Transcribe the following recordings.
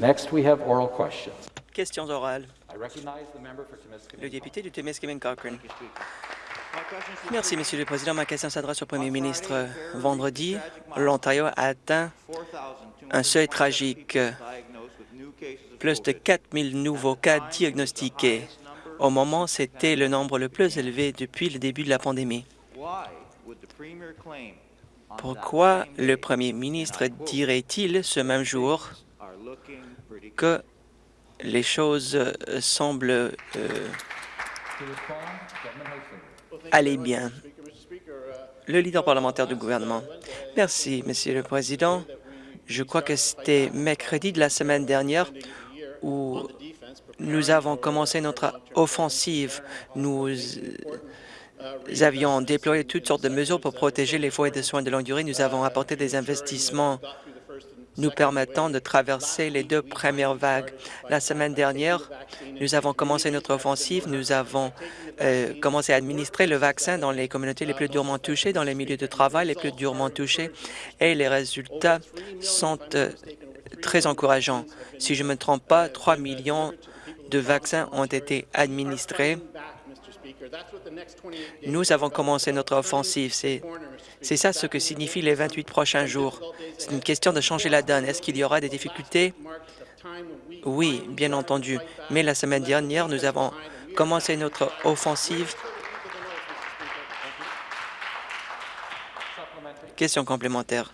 Next, we have oral questions. Questions orales. Le député du Témiscamingue Cochrane. Merci, Monsieur le Président. Ma question s'adresse au Premier ministre. Vendredi, l'Ontario a atteint un seuil tragique. Plus de 4 000 nouveaux cas diagnostiqués. Au moment, c'était le nombre le plus élevé depuis le début de la pandémie. Pourquoi le Premier ministre dirait-il ce même jour que les choses euh, semblent euh, aller bien? Le leader parlementaire du gouvernement. Merci, Monsieur le Président. Je crois que c'était mercredi de la semaine dernière où nous avons commencé notre offensive. Nous avions déployé toutes sortes de mesures pour protéger les foyers de soins de longue durée. Nous avons apporté des investissements nous permettant de traverser les deux premières vagues. La semaine dernière, nous avons commencé notre offensive. Nous avons euh, commencé à administrer le vaccin dans les communautés les plus durement touchées, dans les milieux de travail les plus durement touchés, et les résultats sont euh, très encourageants. Si je ne me trompe pas, 3 millions de vaccins ont été administrés. Nous avons commencé notre offensive. C'est ça ce que signifient les 28 prochains jours. C'est une question de changer la donne. Est-ce qu'il y aura des difficultés? Oui, bien entendu. Mais la semaine dernière, nous avons commencé notre offensive. Question complémentaire.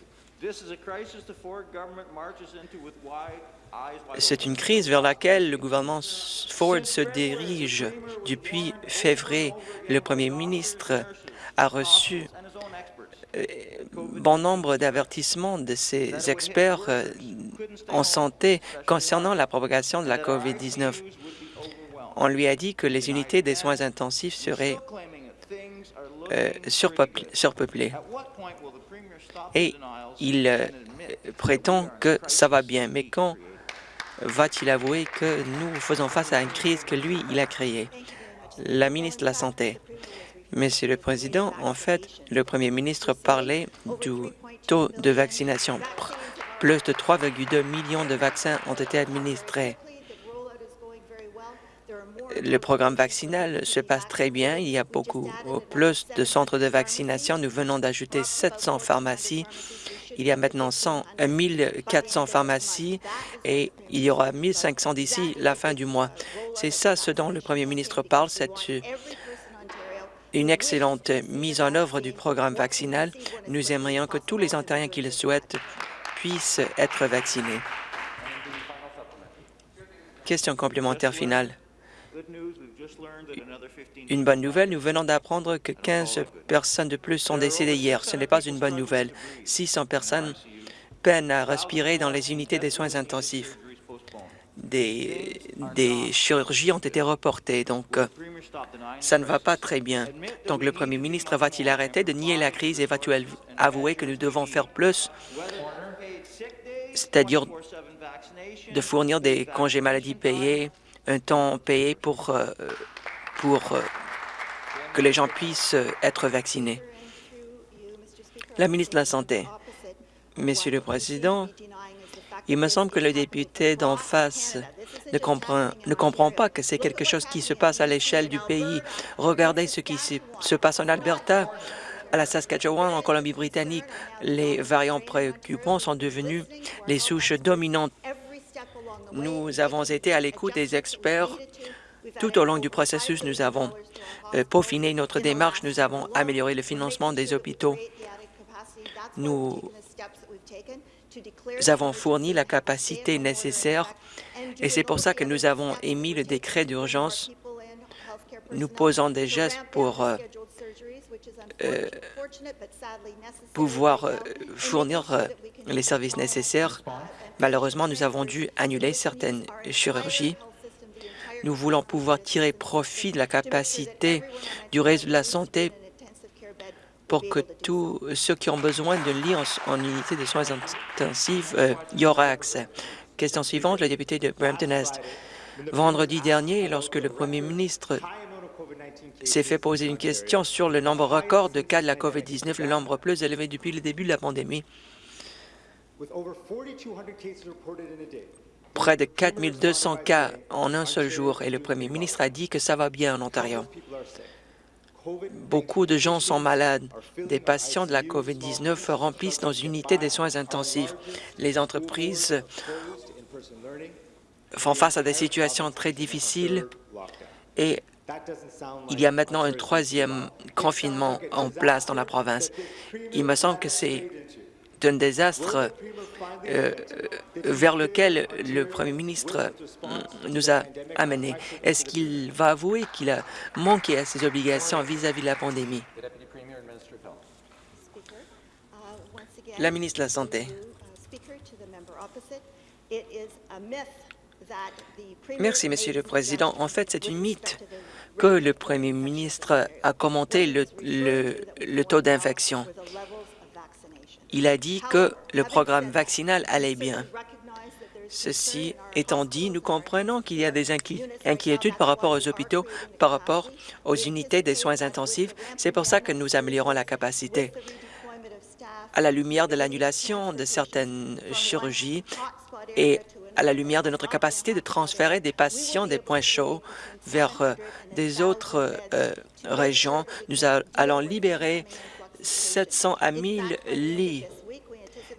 C'est une crise vers laquelle le gouvernement Ford se dirige. Depuis février, le premier ministre a reçu euh, bon nombre d'avertissements de ses experts euh, en santé concernant la propagation de la COVID-19. On lui a dit que les unités des soins intensifs seraient euh, surpeuplées. Et il prétend que ça va bien. Mais quand va-t-il avouer que nous faisons face à une crise que lui, il a créée? La ministre de la Santé. Monsieur le Président, en fait, le Premier ministre parlait du taux de vaccination. Plus de 3,2 millions de vaccins ont été administrés. Le programme vaccinal se passe très bien. Il y a beaucoup plus de centres de vaccination. Nous venons d'ajouter 700 pharmacies il y a maintenant 100, 1400 pharmacies et il y aura 1500 d'ici la fin du mois. C'est ça ce dont le premier ministre parle, c'est une excellente mise en œuvre du programme vaccinal. Nous aimerions que tous les Ontariens qui le souhaitent puissent être vaccinés. Question complémentaire finale. Une bonne nouvelle, nous venons d'apprendre que 15 personnes de plus sont décédées hier. Ce n'est pas une bonne nouvelle. 600 personnes peinent à respirer dans les unités des soins intensifs. Des, chirurgies ont été reportées, donc euh, ça ne va pas très bien. Donc le premier ministre va-t-il arrêter de nier la crise et va-t-il avouer que nous devons faire plus, c'est-à-dire de fournir des congés maladie payés, un temps payé pour, euh, pour euh, que les gens puissent être vaccinés. La ministre de la Santé. Monsieur le Président, il me semble que le député d'en face ne comprend, ne comprend pas que c'est quelque chose qui se passe à l'échelle du pays. Regardez ce qui se passe en Alberta, à la Saskatchewan, en Colombie-Britannique. Les variants préoccupants sont devenus les souches dominantes nous avons été à l'écoute des experts tout au long du processus. Nous avons euh, peaufiné notre démarche, nous avons amélioré le financement des hôpitaux. Nous avons fourni la capacité nécessaire et c'est pour ça que nous avons émis le décret d'urgence. Nous posons des gestes pour euh, euh, pouvoir fournir les services nécessaires Malheureusement, nous avons dû annuler certaines chirurgies. Nous voulons pouvoir tirer profit de la capacité du réseau de la santé pour que tous ceux qui ont besoin de lit en, unité de soins intensifs euh, y aura accès. Question suivante, le député de Brampton-Est. Vendredi dernier, lorsque le premier ministre s'est fait poser une question sur le nombre record de cas de la COVID-19, le nombre plus élevé depuis le début de la pandémie, près de 4 200 cas en un seul jour et le premier ministre a dit que ça va bien en Ontario. Beaucoup de gens sont malades. Des patients de la COVID-19 remplissent nos unités des soins intensifs. Les entreprises font face à des situations très difficiles et il y a maintenant un troisième confinement en place dans la province. Il me semble que c'est un désastre euh, vers lequel le premier ministre nous a amenés. Est-ce qu'il va avouer qu'il a manqué à ses obligations vis-à-vis de la pandémie? Uh, La ministre de la Santé. Merci, Monsieur le Président. En fait, c'est une mythe que le premier ministre a commenté le, taux d'infection. Il a dit que le programme vaccinal allait bien. Ceci étant dit, nous comprenons qu'il y a des inquiétudes par rapport aux hôpitaux, par rapport aux unités des soins intensifs. C'est pour ça que nous améliorons la capacité. À la lumière de l'annulation de certaines chirurgies et à la lumière de notre capacité de transférer des patients des points chauds vers euh, des autres euh, régions, nous allons libérer 700 à 1000 lits.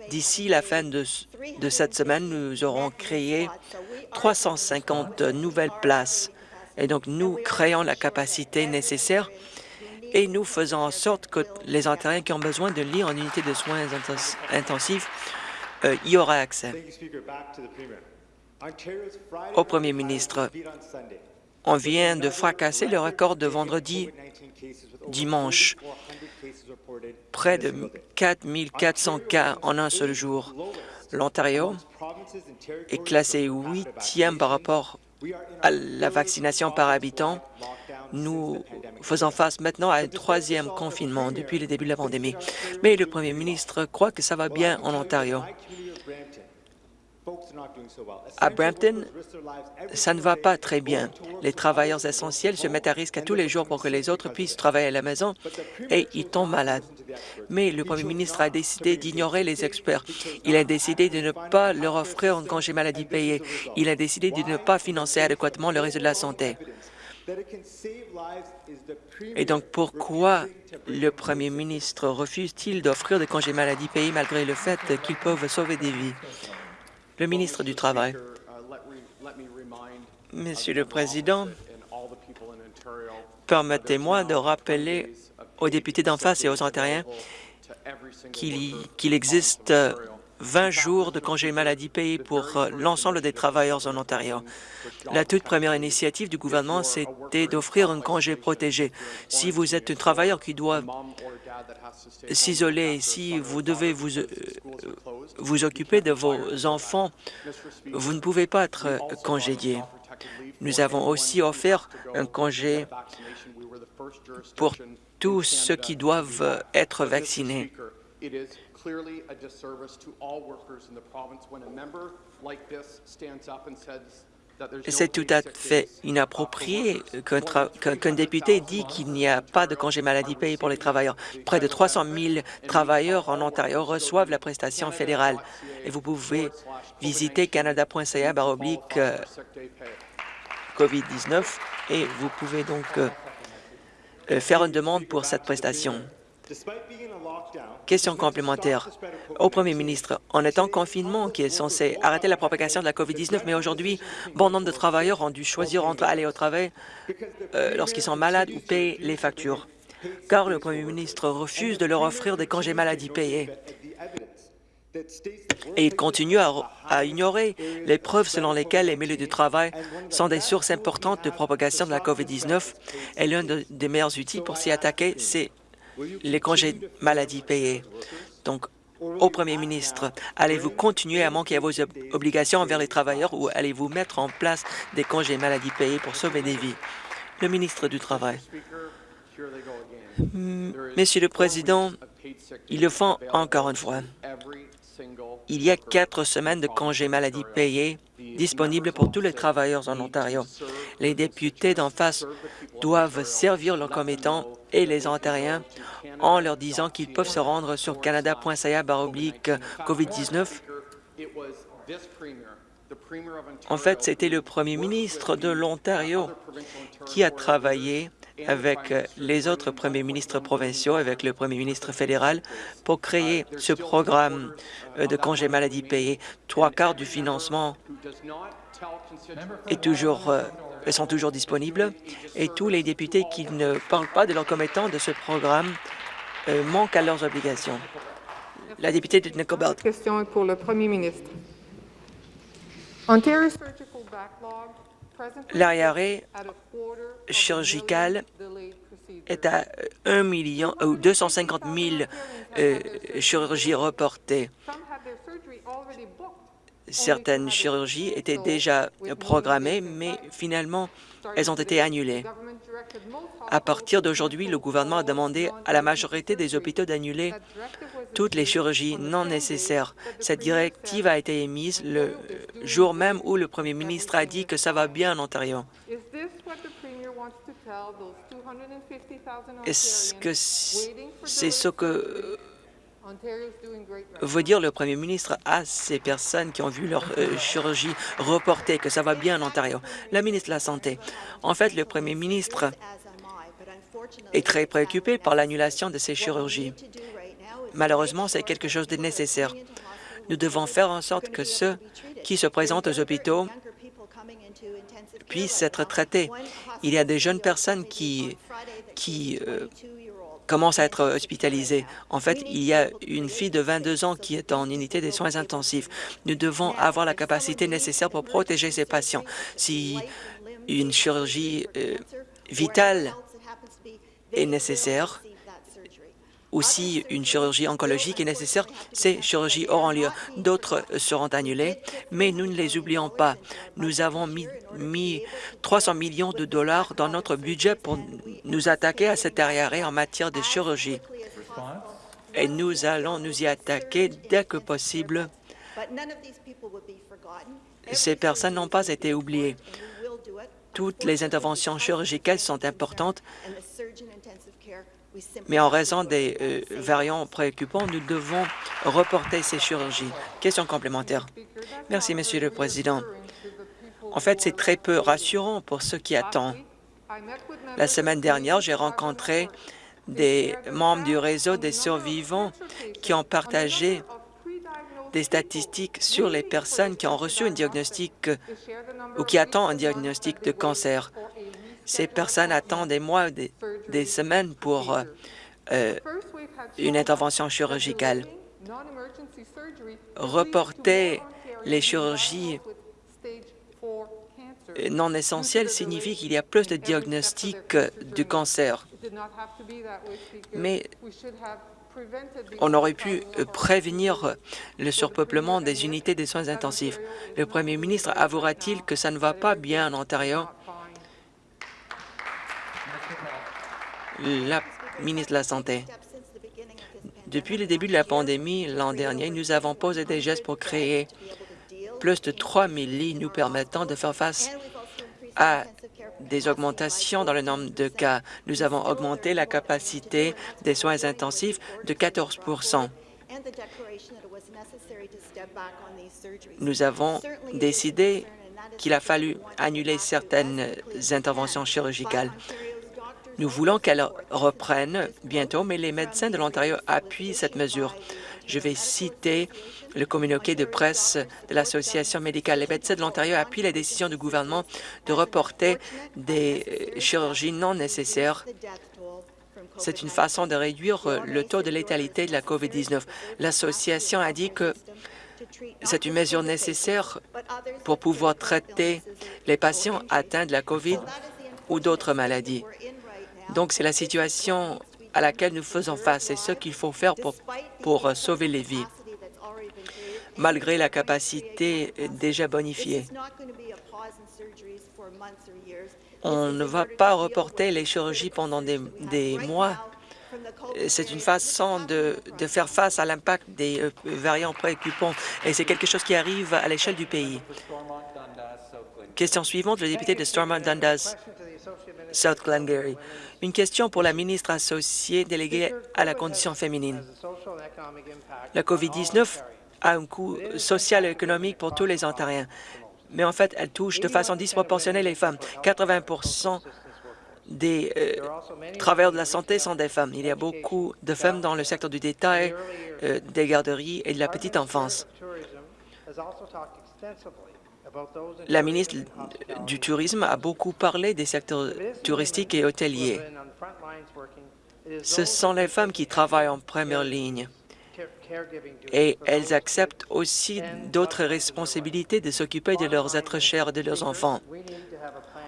D'ici la fin de, de cette semaine, nous aurons créé 350 nouvelles places. Et donc, nous créons la capacité nécessaire et nous faisons en sorte que les Ontariens qui ont besoin de lits en unité de soins intens- intensifs euh, y aura accès. Au Premier ministre, On vient de fracasser le record de vendredi dimanche. Près de 4 400 cas en un seul jour. L'Ontario est classé huitième par rapport à la vaccination par habitant. Nous faisons face maintenant à un troisième confinement depuis le début de la pandémie. Mais le premier ministre croit que ça va bien en Ontario. À Brampton, Ça ne va pas très bien. Les travailleurs essentiels se mettent à risque à tous les jours pour que les autres puissent travailler à la maison et ils tombent malades. Mais le premier ministre a décidé d'ignorer les experts. Il a décidé de ne pas leur offrir un congé maladie payé. Il a décidé de ne pas financer adéquatement le réseau de la santé. Et donc, pourquoi le premier ministre refuse-t-il d'offrir des congés maladie payés malgré le fait qu'ils peuvent sauver des vies? Le ministre du Travail. Monsieur le Président, permettez-moi de rappeler aux députés d'en face et aux Ontariens qu'il existe 20 jours de congés maladie payés pour euh, l'ensemble des travailleurs en Ontario. La toute première initiative du gouvernement, c'était d'offrir un congé protégé. Si vous êtes un travailleur qui doit s'isoler, si vous devez vous, euh, vous occuper de vos enfants, vous ne pouvez pas être euh, congédié. Nous avons aussi offert un congé pour tous ceux qui doivent être vaccinés. C'est tout à fait inapproprié qu'un qu'un qu'un député dit qu'il n'y a pas de congé maladie payé pour les travailleurs. Près de 300 000 travailleurs en Ontario reçoivent la prestation fédérale. Et vous pouvez visiter canada.ca baroblique euh, COVID-19 et vous pouvez donc euh, euh, faire une demande pour cette prestation. Question complémentaire au Premier ministre. On est en confinement qui est censé arrêter la propagation de la COVID-19, mais aujourd'hui, bon nombre de travailleurs ont dû choisir entre aller au travail euh, lorsqu'ils sont malades ou payer les factures, car le Premier ministre refuse de leur offrir des congés maladie payés. Et il continue à, ignorer les preuves selon lesquelles les milieux du travail sont des sources importantes de propagation de la COVID-19 et l'un de- des meilleurs outils pour s'y attaquer, c'est les congés maladie payés. Donc, au Premier ministre, allez-vous continuer à manquer à vos ob- obligations envers les travailleurs ou allez-vous mettre en place des congés maladie payés pour sauver des vies? Le ministre du Travail. Mm, Monsieur le Président, ils le font encore une fois. Il y a quatre semaines de congés maladie payés disponibles pour tous les travailleurs en Ontario. Les députés d'en face doivent servir leurs commettants et les Ontariens en leur disant qu'ils peuvent se rendre sur canada.ca baroblique COVID-19 En fait, c'était le premier ministre de l'Ontario qui a travaillé avec les autres premiers ministres provinciaux, avec le premier ministre fédéral, pour créer ce programme euh, de congé maladie payé. Trois quarts du financement est toujours, euh, sont toujours disponibles et tous les députés qui ne parlent pas de leurs commettants de ce programme euh, manquent à leurs obligations. La députée de Nickel Belt. question est pour le Premier ministre. L'arriéré chirurgical est à 1 million ou 250 000 euh, chirurgies reportées. Certaines chirurgies étaient déjà programmées, mais finalement, elles ont été annulées. À partir d'aujourd'hui, le gouvernement a demandé à la majorité des hôpitaux d'annuler toutes les chirurgies non nécessaires. Cette directive a été émise le jour même où le premier ministre a dit que ça va bien en Ontario. Is this what the Premier wants to tell those 250,000 Est-ce que c'est ce que veut dire le premier ministre à ces personnes qui ont vu leur euh, chirurgie reportée, que ça va bien en Ontario? La ministre de la Santé. En fait, le premier ministre est très préoccupé par l'annulation de ces chirurgies. Malheureusement, c'est quelque chose de nécessaire. Nous devons faire en sorte que ceux qui se présentent aux hôpitaux puissent être traités. Il y a des jeunes personnes qui, qui euh, commencent à être hospitalisées. En fait, il y a une fille de 22 ans qui est en unité des soins intensifs. Nous devons avoir la capacité nécessaire pour protéger ces patients. Si une chirurgie euh, vitale est nécessaire, ou si une chirurgie oncologique est nécessaire, ces chirurgies auront lieu. D'autres seront annulées, mais nous ne les oublions pas. Nous avons mis, mis 300 millions de dollars dans notre budget pour nous attaquer à cet arriéré en matière de chirurgie. Et nous allons nous y attaquer dès que possible. Ces personnes n'ont pas été oubliées. Toutes les interventions chirurgicales sont importantes, mais en raison des euh, variants préoccupants, nous devons reporter ces chirurgies. Question complémentaire. Merci, Monsieur le Président. En fait, c'est très peu rassurant pour ceux qui attendent. La semaine dernière, j'ai rencontré des membres du réseau des survivants qui ont partagé des statistiques sur les personnes qui ont reçu un diagnostic ou qui attendent un diagnostic de cancer. Ces personnes attendent des mois, des, des semaines pour euh, euh, une intervention chirurgicale. Reporter les chirurgies non essentielles signifie qu'il y a plus de diagnostics du cancer. Mais on aurait pu prévenir le surpeuplement des unités des soins intensifs. Le premier ministre avouera-t-il que ça ne va pas bien en Ontario? La ministre de la Santé. Depuis le début de la pandémie l'an dernier, nous avons posé des gestes pour créer plus de 3 000 lits nous permettant de faire face à des augmentations dans le nombre de cas. Nous avons augmenté la capacité des soins intensifs de 14% Nous avons décidé qu'il a fallu annuler certaines interventions chirurgicales. Nous voulons qu'elle reprenne bientôt, mais les médecins de l'Ontario appuient cette mesure. Je vais citer le communiqué de presse de l'Association médicale. Les médecins de l'Ontario appuient la décision du gouvernement de reporter des chirurgies non nécessaires. C'est une façon de réduire le taux de létalité de la COVID-19. L'association a dit que c'est une mesure nécessaire pour pouvoir traiter les patients atteints de la COVID ou d'autres maladies. Donc, c'est la situation à laquelle nous faisons face. C'est ce qu'il faut faire pour, pour sauver les vies, malgré la capacité déjà bonifiée. On ne va pas reporter les chirurgies pendant des, des mois. C'est une façon de, de, faire face à l'impact des euh, variants préoccupants et c'est quelque chose qui arrive à l'échelle du pays. Question suivante, le député de Stormont Dundas. South Glengarry. Une question pour la ministre associée déléguée à la condition féminine. La COVID-19 a un coût social et économique pour tous les Ontariens. mais en fait, elle touche de façon disproportionnée les femmes. 80% des euh, travailleurs de la santé sont des femmes. Il y a beaucoup de femmes dans le secteur du détail, euh, des garderies et de la petite enfance. La ministre du Tourisme a beaucoup parlé des secteurs touristiques et hôteliers. Ce sont les femmes qui travaillent en première ligne et elles acceptent aussi d'autres responsabilités de s'occuper de leurs êtres chers et de leurs enfants.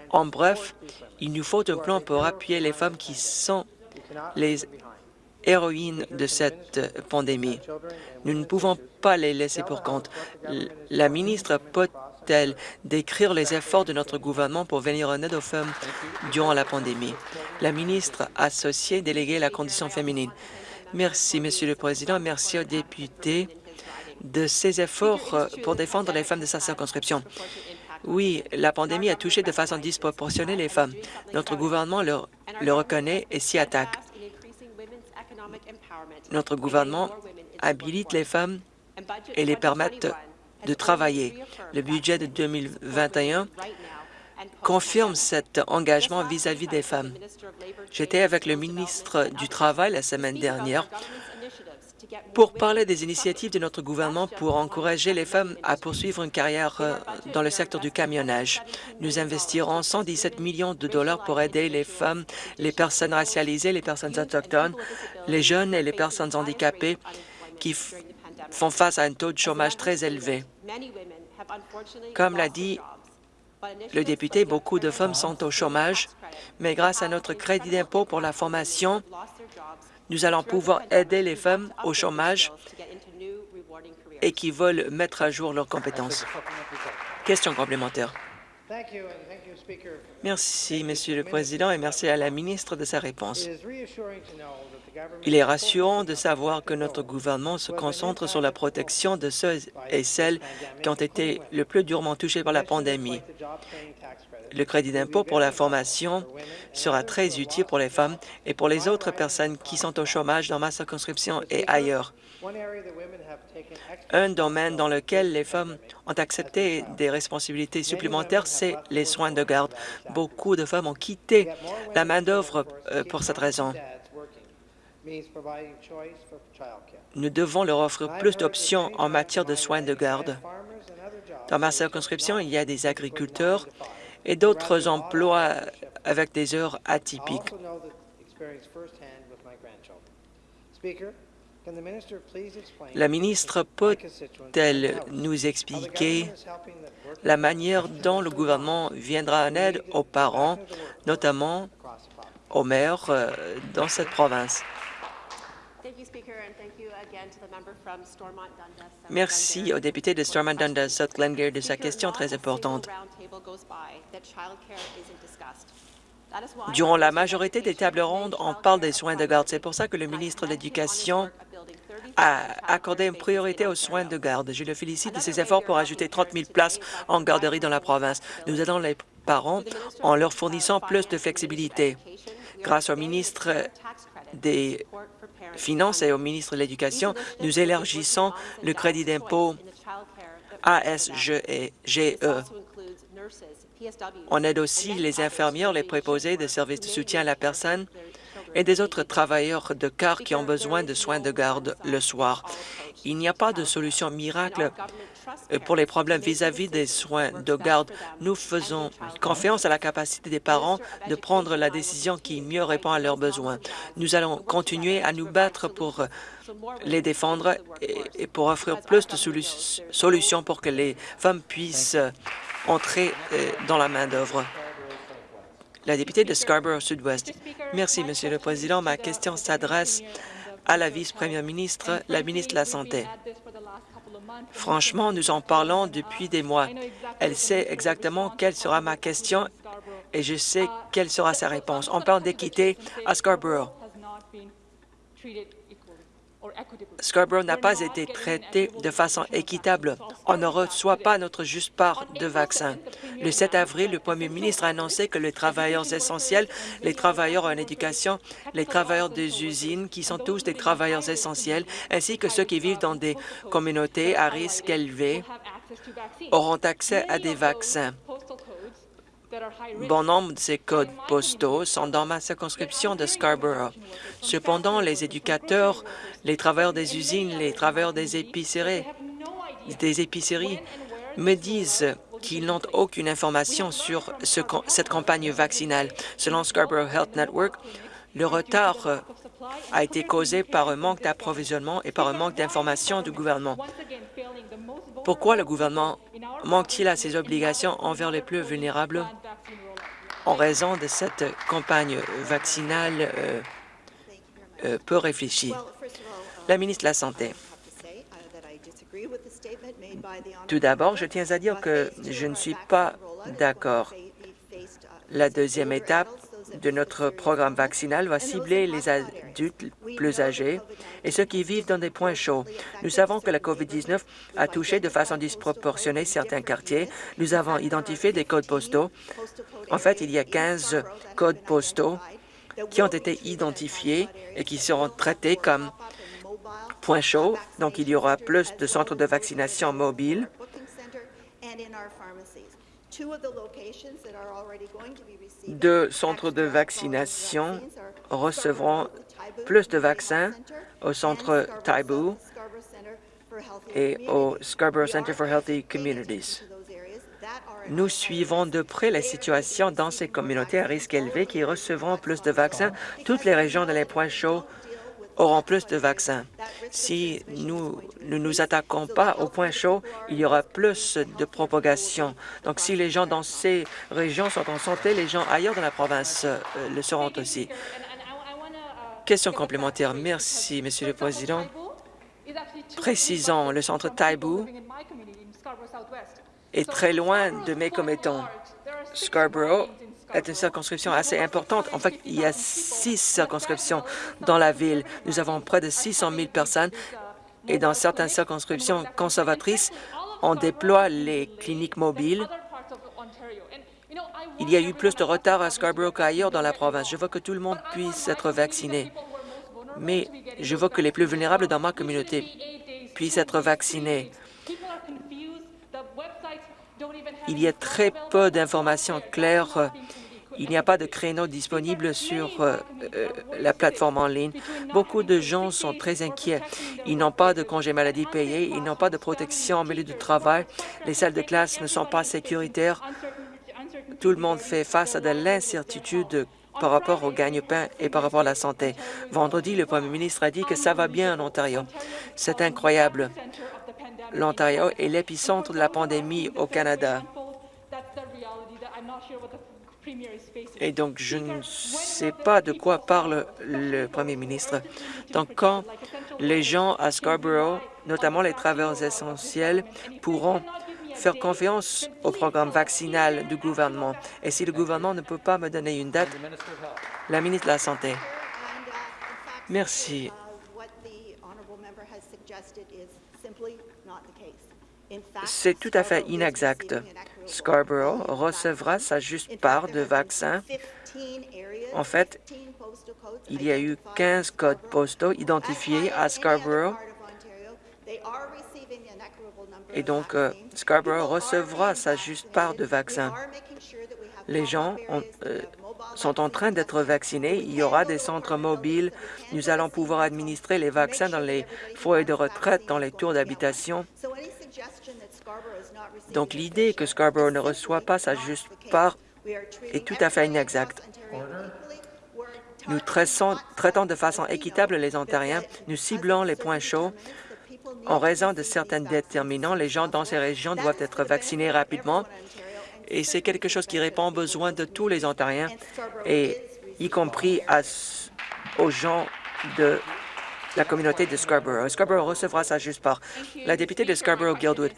En bref, il nous faut un plan pour appuyer les femmes qui sont les héroïnes de cette pandémie. Nous ne pouvons pas les laisser pour compte. La ministre peut-elle décrire les efforts de notre gouvernement pour venir en aide aux femmes durant la pandémie? La ministre associée déléguée à la condition féminine. Merci, Monsieur le Président. Merci aux députés de ces efforts pour défendre les femmes de sa circonscription. Oui, la pandémie a touché de façon disproportionnée les femmes. Notre gouvernement le, le reconnaît et s'y attaque. Notre gouvernement habilite les femmes et les permettent de travailler. Le budget de 2021 confirme cet engagement vis-à-vis des femmes. J'étais avec le ministre du Travail la semaine dernière pour parler des initiatives de notre gouvernement pour encourager les femmes à poursuivre une carrière euh, dans le secteur du camionnage. Nous investirons 117 millions de dollars pour aider les femmes, les personnes racialisées, les personnes autochtones, les jeunes et les personnes handicapées qui font face à un taux de chômage très élevé. Comme l'a dit le député, beaucoup de femmes sont au chômage, mais grâce à notre crédit d'impôt pour la formation, nous allons pouvoir aider les femmes au chômage et qui veulent mettre à jour leurs compétences. Question complémentaire. Merci, Monsieur le Président, et merci à la ministre de sa réponse. Il est rassurant de savoir que notre gouvernement se concentre sur la protection de ceux et celles qui ont été le plus durement touchés par la pandémie. Le crédit d'impôt pour la formation sera très utile pour les femmes et pour les autres personnes qui sont au chômage dans ma circonscription et ailleurs. Un domaine dans lequel les femmes ont accepté des responsabilités supplémentaires, c'est les soins de garde. Beaucoup de femmes ont quitté la main-d'œuvre euh, pour cette raison. Nous devons leur offrir plus d'options en matière de soins de garde. Dans ma circonscription, il y a des agriculteurs et d'autres emplois avec des heures atypiques. La ministre peut-elle nous expliquer la manière dont le gouvernement viendra en aide aux parents, notamment aux maires euh, dans cette province? Merci au député de Stormont-Dundas, South Glengarry, de sa question très importante. Durant la majorité des tables rondes, on parle des soins de garde. C'est pour ça que le ministre de l'Éducation a accordé une priorité aux soins de garde. Je le félicite de ses efforts pour ajouter 30 000 places en garderie dans la province. Nous aidons les parents en leur fournissant plus de flexibilité. Grâce au ministre des Finances et au ministre de l'Éducation, nous élargissons le crédit d'impôt ASGE. On aide aussi les infirmières, les préposés des services de soutien à la personne et des autres travailleurs de car qui ont besoin de soins de garde le soir. Il n'y a pas de solution miracle pour les problèmes vis-à-vis des soins de garde. Nous faisons confiance à la capacité des parents de prendre la décision qui mieux répond à leurs besoins. Nous allons continuer à nous battre pour les défendre et pour offrir plus de solutions pour que les femmes puissent entrer euh, dans la main-d'œuvre. La députée de Scarborough Sud-Ouest. Merci, Monsieur le Président. Ma question s'adresse à la vice-première ministre, la ministre de la Santé. Franchement, nous en parlons depuis des mois. Elle sait exactement quelle sera ma question et je sais quelle sera sa réponse. On parle d'équité à Scarborough. Scarborough n'a pas été traité de façon équitable. On ne reçoit pas notre juste part de vaccins. Le 7 avril, le premier ministre a annoncé que les travailleurs essentiels, les travailleurs en éducation, les travailleurs des usines, qui sont tous des travailleurs essentiels, ainsi que ceux qui vivent dans des communautés à risque élevé, auront accès à des vaccins. Bon nombre de ces codes postaux sont dans ma circonscription de Scarborough. Cependant, les éducateurs, les travailleurs des usines, les travailleurs des épiceries, me disent qu'ils n'ont aucune information sur ce- cette campagne vaccinale. Selon Scarborough Health Network, le retard a été causé par un manque d'approvisionnement et par un manque d'information du gouvernement. Pourquoi le gouvernement manque-t-il à ses obligations envers les plus vulnérables? En raison de cette campagne vaccinale euh, euh, peu réfléchie? La ministre de la Santé. Tout d'abord, je tiens à dire que je ne suis pas d'accord. La deuxième étape de notre programme vaccinal va cibler les adultes plus âgés et COVID-19 ceux qui vivent dans des points chauds. Nous savons que la COVID-19 a touché de façon disproportionnée certains quartiers. Nous avons identifié des codes postaux. En fait, il y a 15 codes postaux qui ont été identifiés et qui seront traités comme points chauds. Donc, il y aura plus de centres de vaccination mobiles. Deux centres de vaccination recevront plus de vaccins au centre Taibu et au Scarborough Centre for Healthy Communities. Nous suivons de près la situation dans ces communautés à risque élevé qui recevront plus de vaccins. Toutes les régions de les points chauds auront plus de vaccins. Si nous ne nous attaquons pas aux points chauds, il y aura plus de propagation. Donc, si les gens dans ces régions sont en santé, les gens ailleurs dans la province euh, le seront aussi. Question complémentaire. Merci, Monsieur le Président. Précisons, le centre Taibu est très loin de mes commettants. Scarborough est une circonscription assez importante. En fait, il y a six circonscriptions dans la ville. Nous avons près de 600 000 personnes et dans certaines circonscriptions conservatrices, on déploie les cliniques mobiles. Il y a eu plus de retard à Scarborough qu'ailleurs dans la province. Je veux que tout le monde puisse être vacciné, mais je veux que les plus vulnérables dans ma communauté puissent être vaccinés. Il y a très peu d'informations claires. Il n'y a pas de créneau disponible sur euh, euh, la plateforme en ligne. Beaucoup de gens sont très inquiets. Ils n'ont pas de congé maladie payé, ils n'ont pas de protection au milieu du travail. Les salles de classe ne sont pas sécuritaires. Tout le monde fait face à de l'incertitude par rapport au gagne-pain et par rapport à la santé. Vendredi, le premier ministre a dit que ça va bien en Ontario. C'est incroyable. L'Ontario est l'épicentre de la pandémie au Canada. Et donc, je ne sais pas de quoi parle le premier ministre. Donc, quand les gens à Scarborough, notamment les travailleurs essentiels, pourront faire confiance au programme vaccinal du gouvernement. Et si le gouvernement ne peut pas me donner une date, la ministre de la Santé. Merci. C'est tout à fait inexact. Scarborough recevra sa juste part de vaccins. En fait, il y a eu 15 codes postaux identifiés à Scarborough et donc euh, Scarborough recevra sa juste part de vaccins. Les gens ont, euh, sont en train d'être vaccinés. Il y aura des centres mobiles. Nous allons pouvoir administrer les vaccins dans les foyers de retraite, dans les tours d'habitation. Donc l'idée que Scarborough ne reçoit pas sa juste part est tout à fait inexacte. Nous traitons, de façon équitable les Ontariens. Nous ciblons les points chauds. En raison de certains déterminants, les gens dans ces régions doivent être vaccinés rapidement et c'est quelque chose qui répond aux besoins de tous les Ontariens, et y compris aux gens de la communauté de Scarborough. Scarborough recevra sa juste part. La députée de Scarborough-Guildwood,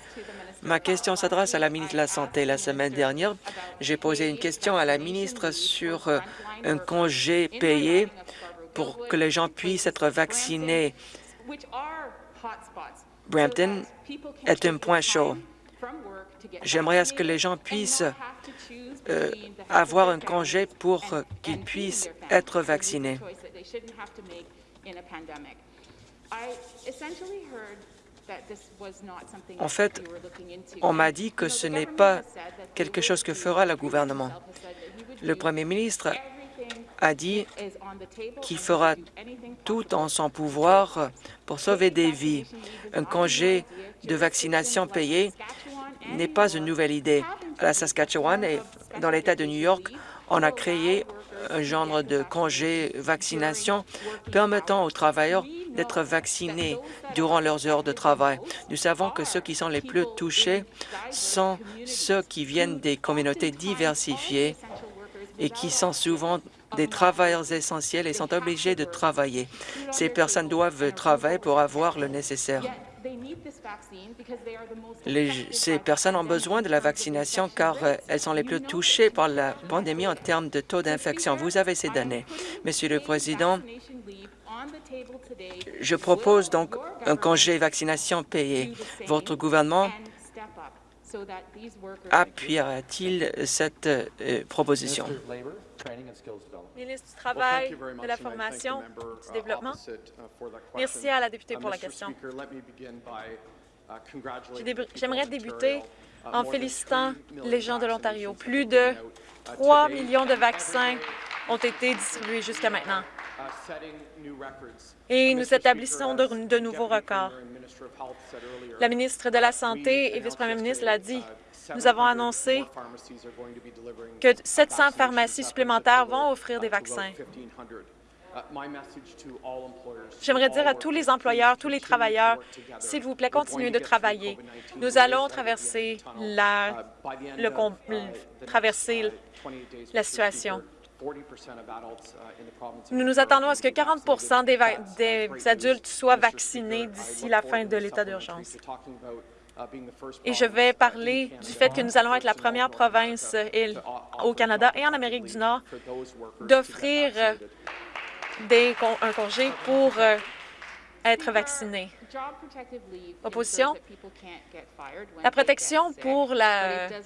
ma question s'adresse à la ministre de la Santé. La semaine dernière, j'ai posé une question à la ministre sur euh, un congé payé pour que les gens puissent être vaccinés. Brampton est un point chaud. J'aimerais à ce que les gens puissent euh, avoir un congé pour qu'ils puissent être vaccinés. En fait, on m'a dit que ce n'est pas quelque chose que fera le gouvernement. Le premier ministre a dit qu'il fera tout en son pouvoir pour sauver des vies. Un congé de vaccination payé n'est pas une nouvelle idée. À la Saskatchewan et dans l'État de New York, on a créé un genre de congé vaccination permettant aux travailleurs d'être vaccinés durant leurs heures de travail. Nous savons que ceux qui sont les plus touchés sont ceux qui viennent des communautés diversifiées et qui sont souvent des travailleurs essentiels et sont obligés de travailler. Ces personnes doivent travailler pour avoir le nécessaire. Les- ces personnes ont besoin de la vaccination car euh, elles sont les plus touchées par la pandémie en termes de taux d'infection. Vous avez ces données. Monsieur le Président, je propose donc un congé vaccination payé. Votre gouvernement appuiera-t-il cette euh, proposition? Ministre du Travail, de la Formation, du Développement. Merci à la députée pour la question. J'aimerais débuter en félicitant les gens de l'Ontario. Plus de 3 millions de vaccins ont été distribués jusqu'à maintenant. Et nous établissons de, de nouveaux records. La ministre de la Santé et vice-premier ministre l'a dit. Nous avons annoncé que 700 pharmacies supplémentaires vont offrir des vaccins. J'aimerais dire à tous les employeurs, tous les travailleurs, s'il vous plaît, continuez de travailler. Nous allons traverser la, traverser la situation. Nous nous attendons à ce que 40 des, des adultes soient vaccinés d'ici la fin de l'état d'urgence. Et je vais parler du fait que nous allons être la première province et- au Canada et en Amérique du Nord d'offrir euh, un congé pour euh, être vacciné. Opposition. La protection pour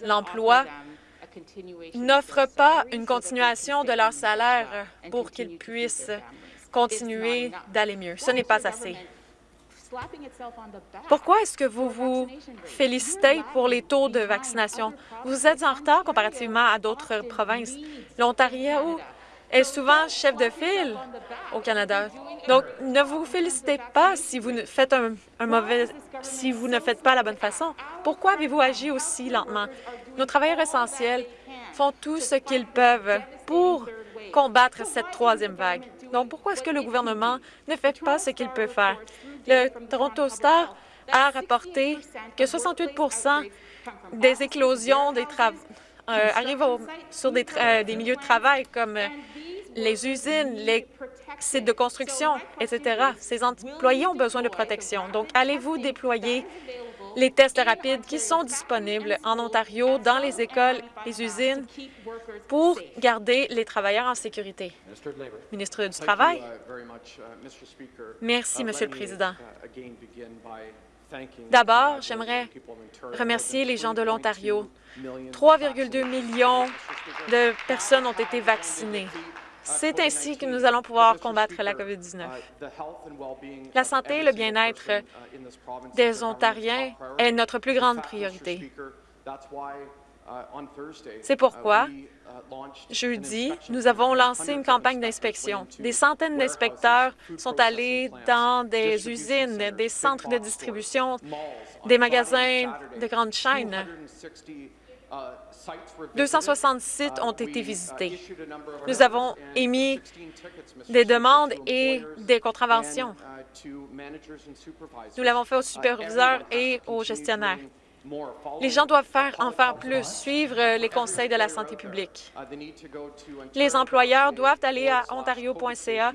l'emploi n'offre pas une continuation de leur salaire pour qu'ils puissent continuer d'aller mieux. Ce n'est pas assez. Pourquoi est-ce que vous vous félicitez pour les taux de vaccination? Vous êtes en retard comparativement à d'autres provinces. L'Ontario est souvent chef de file au Canada. Donc, ne vous félicitez pas si vous ne faites un, un mauvais, si vous ne faites pas la bonne façon. Pourquoi avez-vous agi aussi lentement? Nos travailleurs essentiels font tout ce qu'ils peuvent pour combattre cette troisième vague? Donc, pourquoi est-ce que le gouvernement ne fait pas ce qu'il peut faire? Le Toronto Star a rapporté que 68% des éclosions des travaux arrivent sur euh, des milieux de travail comme euh, les usines, les sites de construction, etc. Ces employés ont besoin de protection. Donc, allez-vous déployer les tests rapides qui sont disponibles en Ontario, dans les écoles, les usines, pour garder les travailleurs en sécurité? Ministre du Travail. Merci, Monsieur le Président. D'abord, j'aimerais remercier les gens de l'Ontario. 3,2 millions de personnes ont été vaccinées. C'est ainsi que nous allons pouvoir combattre la COVID-19. La santé et le bien-être des Ontariens est notre plus grande priorité. C'est pourquoi, jeudi, nous avons lancé une campagne d'inspection. Des centaines d'inspecteurs sont allés dans des usines, des centres de distribution, des magasins de grandes chaînes. 260 sites ont été visités. Nous avons émis des demandes et des contraventions. Nous l'avons fait aux superviseurs et aux gestionnaires. Les gens doivent faire en faire plus, suivre euh, les conseils de la santé publique. Les employeurs doivent aller à ontario.ca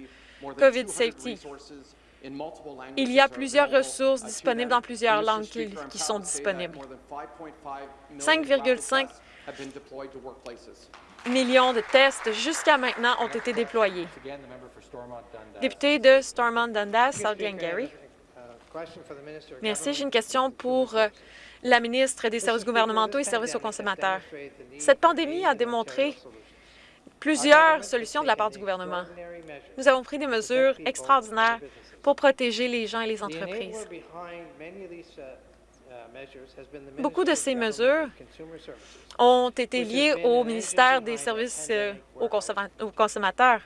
COVID Safety. Il y a plusieurs ressources disponibles dans plusieurs langues qui, qui sont disponibles. 5,5 millions de tests jusqu'à maintenant ont été déployés. Député de Stormont-Dundas, South Glengarry. Merci. J'ai une question pour euh, la ministre des Services gouvernementaux et services aux consommateurs. Cette pandémie a démontré plusieurs solutions de la part du gouvernement. Nous avons pris des mesures extraordinaires pour protéger les gens et les entreprises. Beaucoup de ces mesures ont été liées au ministère des Services euh, aux consomma- aux consommateurs.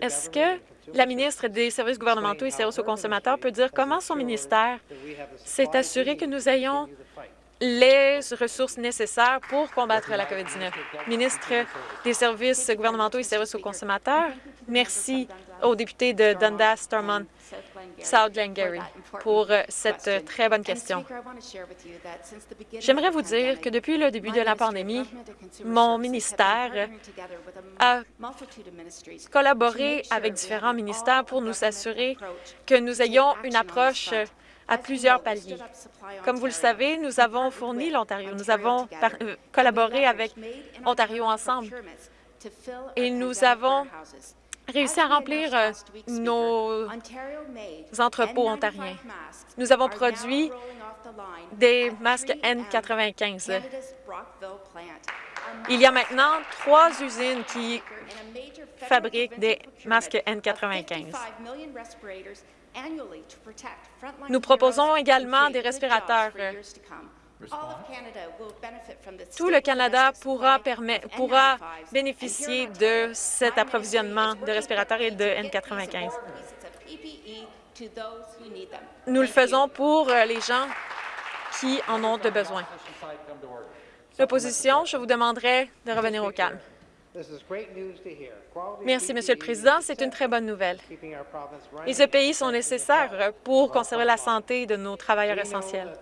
Est-ce que la ministre des Services gouvernementaux et services aux consommateurs peut dire comment son ministère s'est assuré que nous ayons les ressources nécessaires pour combattre la COVID-19? Ministre des Services gouvernementaux et services aux consommateurs, merci au député de Dundas, Stormont, South Glengarry pour cette très bonne question. J'aimerais vous dire que depuis le début de la pandémie, mon ministère a collaboré avec différents ministères pour nous assurer que nous ayons une approche à plusieurs paliers. Comme vous le savez, nous avons fourni l'Ontario. Nous avons euh, collaboré avec Ontario Ensemble et nous avons réussi à remplir euh, nos entrepôts ontariens. Nous avons produit des masques N95. Il y a maintenant trois usines qui fabriquent des masques N95. Nous proposons également des respirateurs. Tout le Canada pourra, permet- pourra bénéficier de cet approvisionnement de respirateurs et de N95. Nous le faisons pour euh, les gens qui en ont de besoin. L'opposition, je vous demanderai de revenir au calme. Merci, Monsieur le Président. C'est une très bonne nouvelle. Et ce pays sont nécessaires pour conserver la santé de nos travailleurs essentiels.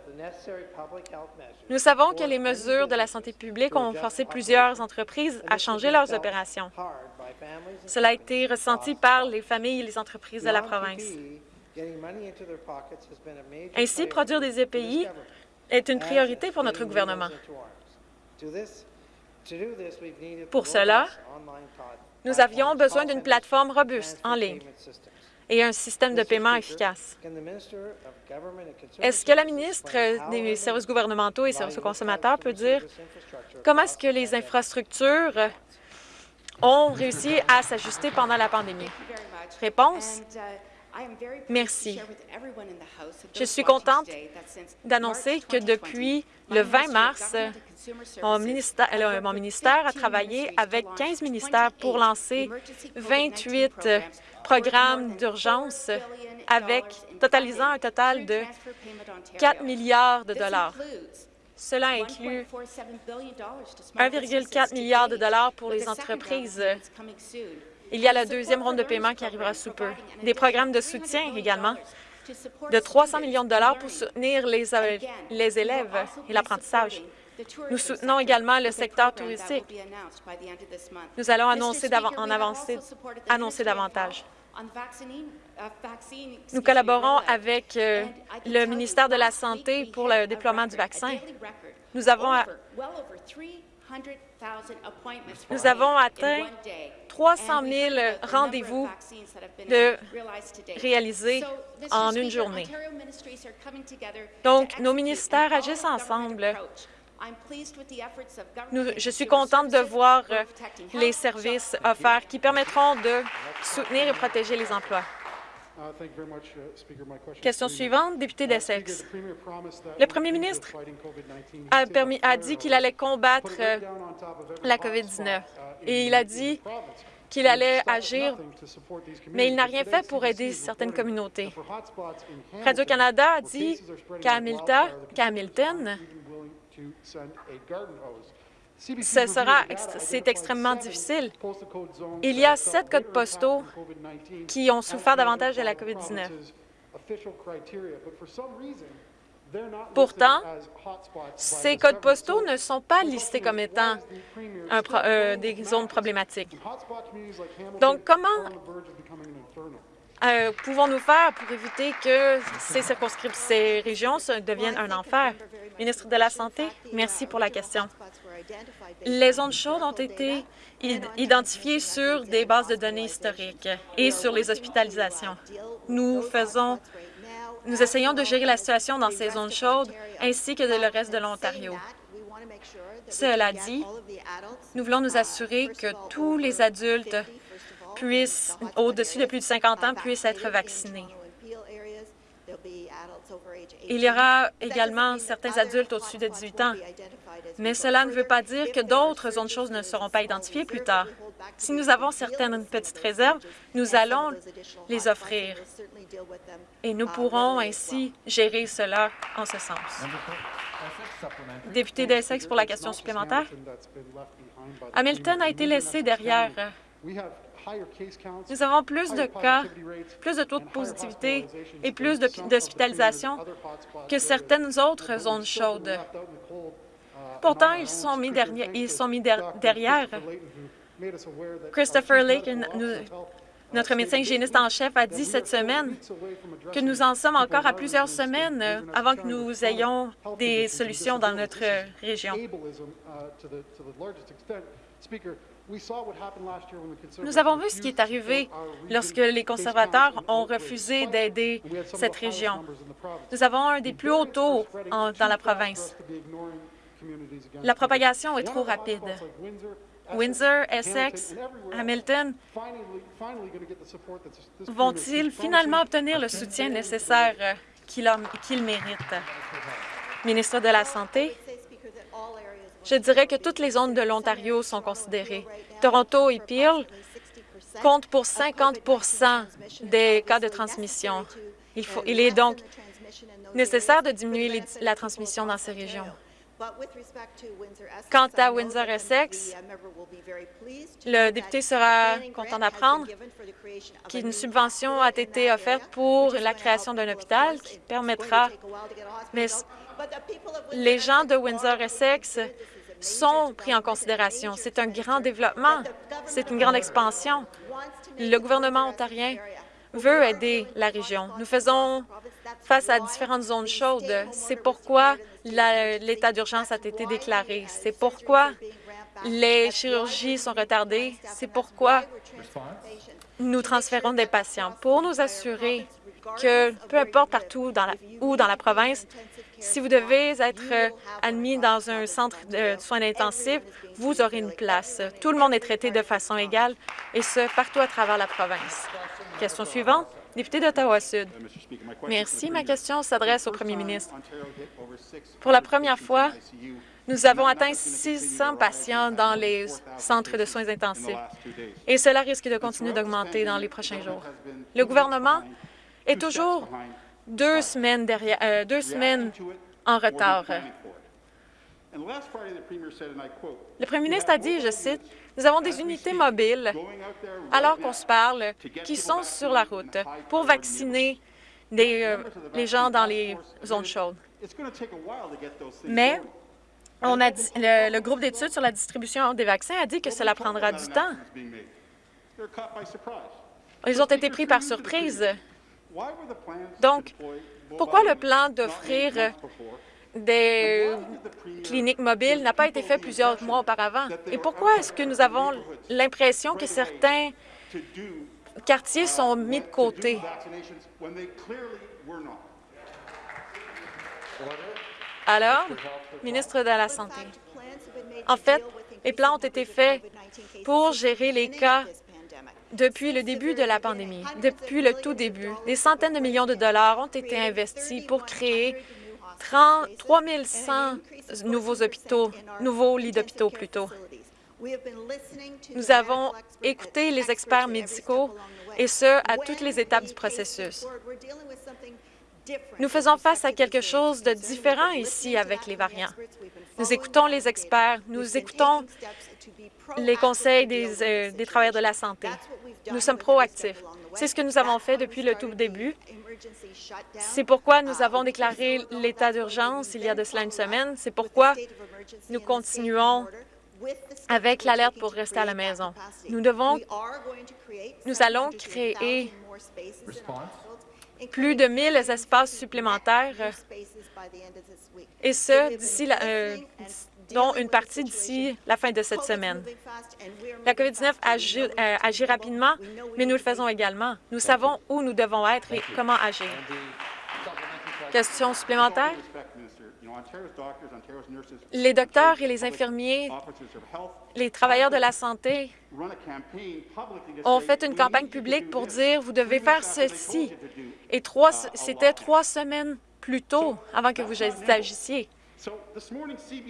Nous savons que les mesures de la santé publique ont forcé plusieurs entreprises à changer leurs opérations. Cela a été ressenti par les familles et les entreprises de la province. Ainsi, produire des EPI est une priorité pour notre gouvernement. Pour cela, nous avions besoin d'une plateforme robuste en ligne et un système de paiement efficace. Est-ce que la ministre des Services gouvernementaux et services aux consommateurs peut dire comment est-ce que les infrastructures ont réussi à s'ajuster pendant la pandémie? Réponse, Merci. Je suis contente d'annoncer que depuis le 20 mars, mon ministère, euh, mon ministère a travaillé avec 15 ministères pour lancer 28 programmes d'urgence avec totalisant un total de 4 milliards de dollars. Cela inclut 1,4 milliard de dollars pour les entreprises. Il y a la deuxième ronde de paiement qui arrivera sous peu. Des programmes de soutien également de 300 millions de dollars pour soutenir les, euh, les élèves et l'apprentissage. Nous soutenons également le secteur touristique. Nous allons annoncer en avancer, annoncer davantage. Nous collaborons avec euh, le ministère de la Santé pour le déploiement du vaccin. Nous avons, a- nous avons atteint 300 000 rendez-vous de réalisés en une journée. Donc, nos ministères agissent ensemble. Nous- je suis contente de voir euh, les services offerts qui permettront de soutenir et protéger les emplois. Question suivante, député d'Essex. Le premier ministre a, permis- a dit qu'il allait combattre la COVID-19 et il a dit qu'il allait agir, mais il n'a rien fait pour aider certaines communautés. Radio-Canada a dit qu'à Hamilton, qu'à Hamilton, ce sera ext- c'est extrêmement difficile. Il y a sept codes postaux qui ont souffert davantage de la COVID-19. Pourtant, ces codes postaux ne sont pas listés comme étant un pro- euh, des zones problématiques. Donc, comment euh, pouvons-nous faire pour éviter que ces circonscriptions, ces régions deviennent un enfer? Ministre de la Santé, merci pour la question. Les zones chaudes ont été id- identifiées sur des bases de données historiques et sur les hospitalisations. Nous faisons, nous essayons de gérer la situation dans ces zones chaudes ainsi que de le reste de l'Ontario. Cela dit, nous voulons nous assurer que tous les adultes au-dessus de plus de 50 ans, puissent être vaccinés. Il y aura également certains adultes au-dessus de 18 ans, mais cela ne veut pas dire que d'autres zones choses ne seront pas identifiées plus tard. Si nous avons certaines petites réserves, nous allons les offrir et nous pourrons ainsi gérer cela en ce sens. Député d'Essex pour la question supplémentaire. Hamilton a été laissé derrière. Nous avons plus de cas, plus de taux de positivité et plus d'hospitalisation que certaines autres zones chaudes. Pourtant, ils sont mis, derrière, ils sont mis derrière. Christopher Lake, notre médecin hygiéniste en chef, a dit cette semaine que nous en sommes encore à plusieurs semaines avant que nous ayons des solutions dans notre région. Nous avons vu ce qui est arrivé lorsque les conservateurs ont refusé d'aider cette région. Nous avons un des plus hauts taux dans la province. La propagation est trop rapide. Windsor, Essex, Hamilton vont-ils finalement obtenir le soutien nécessaire qu'ils méritent? Ministre de la Santé, je dirais que toutes les zones de l'Ontario sont considérées. Toronto et Peel comptent pour 50% des cas de transmission. Il, est donc nécessaire de diminuer la transmission dans ces régions. Quant à Windsor-Essex, le député sera content d'apprendre qu'une subvention a été offerte pour la création d'un hôpital qui permettra... Mais les gens de Windsor-Essex sont pris en considération. C'est un grand développement, c'est une grande expansion. Le gouvernement ontarien veut aider la région. Nous faisons face à différentes zones chaudes. C'est pourquoi l'état d'urgence a été déclaré. C'est pourquoi les chirurgies sont retardées. C'est pourquoi nous transférons des patients pour nous assurer que, peu importe partout où dans la province, si vous devez être admis dans un centre de soins intensifs, vous aurez une place. Tout le monde est traité de façon égale, et ce, partout à travers la province. Question suivante, député d'Ottawa-Sud. Merci. Ma question s'adresse au premier ministre. Pour la première fois, nous avons atteint 600 patients dans les centres de soins intensifs et cela risque de continuer d'augmenter dans les prochains jours. Le gouvernement est toujours deux semaines, derrière, euh, deux semaines en retard. Le premier ministre a dit, je cite, « Nous avons des unités mobiles, alors qu'on se parle, qui sont sur la route pour vacciner euh, les gens dans les zones chaudes. » Mais on a dit, le, le groupe d'études sur la distribution des vaccins a dit que cela prendra du temps. Ils ont été pris par surprise. Donc, pourquoi le plan d'offrir des cliniques mobiles n'a pas été fait plusieurs mois auparavant? Et pourquoi est-ce que nous avons l'impression que certains quartiers sont mis de côté? Alors, ministre de la Santé, en fait, les plans ont été faits pour gérer les cas depuis le début de la pandémie, depuis le tout début. Des centaines de millions de dollars ont été investis pour créer 3 100 nouveaux hôpitaux, nouveaux lits d'hôpitaux plutôt. Nous avons écouté les experts médicaux, et ce, à toutes les étapes du processus. Nous faisons face à quelque chose de différent ici avec les variants. Nous écoutons les experts, nous écoutons les conseils des, euh, des travailleurs de la santé. Nous sommes proactifs. C'est ce que nous avons fait depuis le tout début. C'est pourquoi nous avons déclaré l'état d'urgence il y a de cela une semaine. C'est pourquoi nous continuons avec l'alerte pour rester à la maison. Nous devons, nous allons créer plus de 1000 espaces supplémentaires, et ce, d'ici euh, dont une partie d'ici la fin de cette semaine. La COVID-19 agit, euh, agit rapidement, mais nous le faisons également. Nous savons où nous devons être et comment agir. Question supplémentaire? Les docteurs et les infirmiers, les travailleurs de la santé ont fait une campagne publique pour dire vous devez faire ceci. Et trois, c'était trois semaines plus tôt avant que vous agissiez.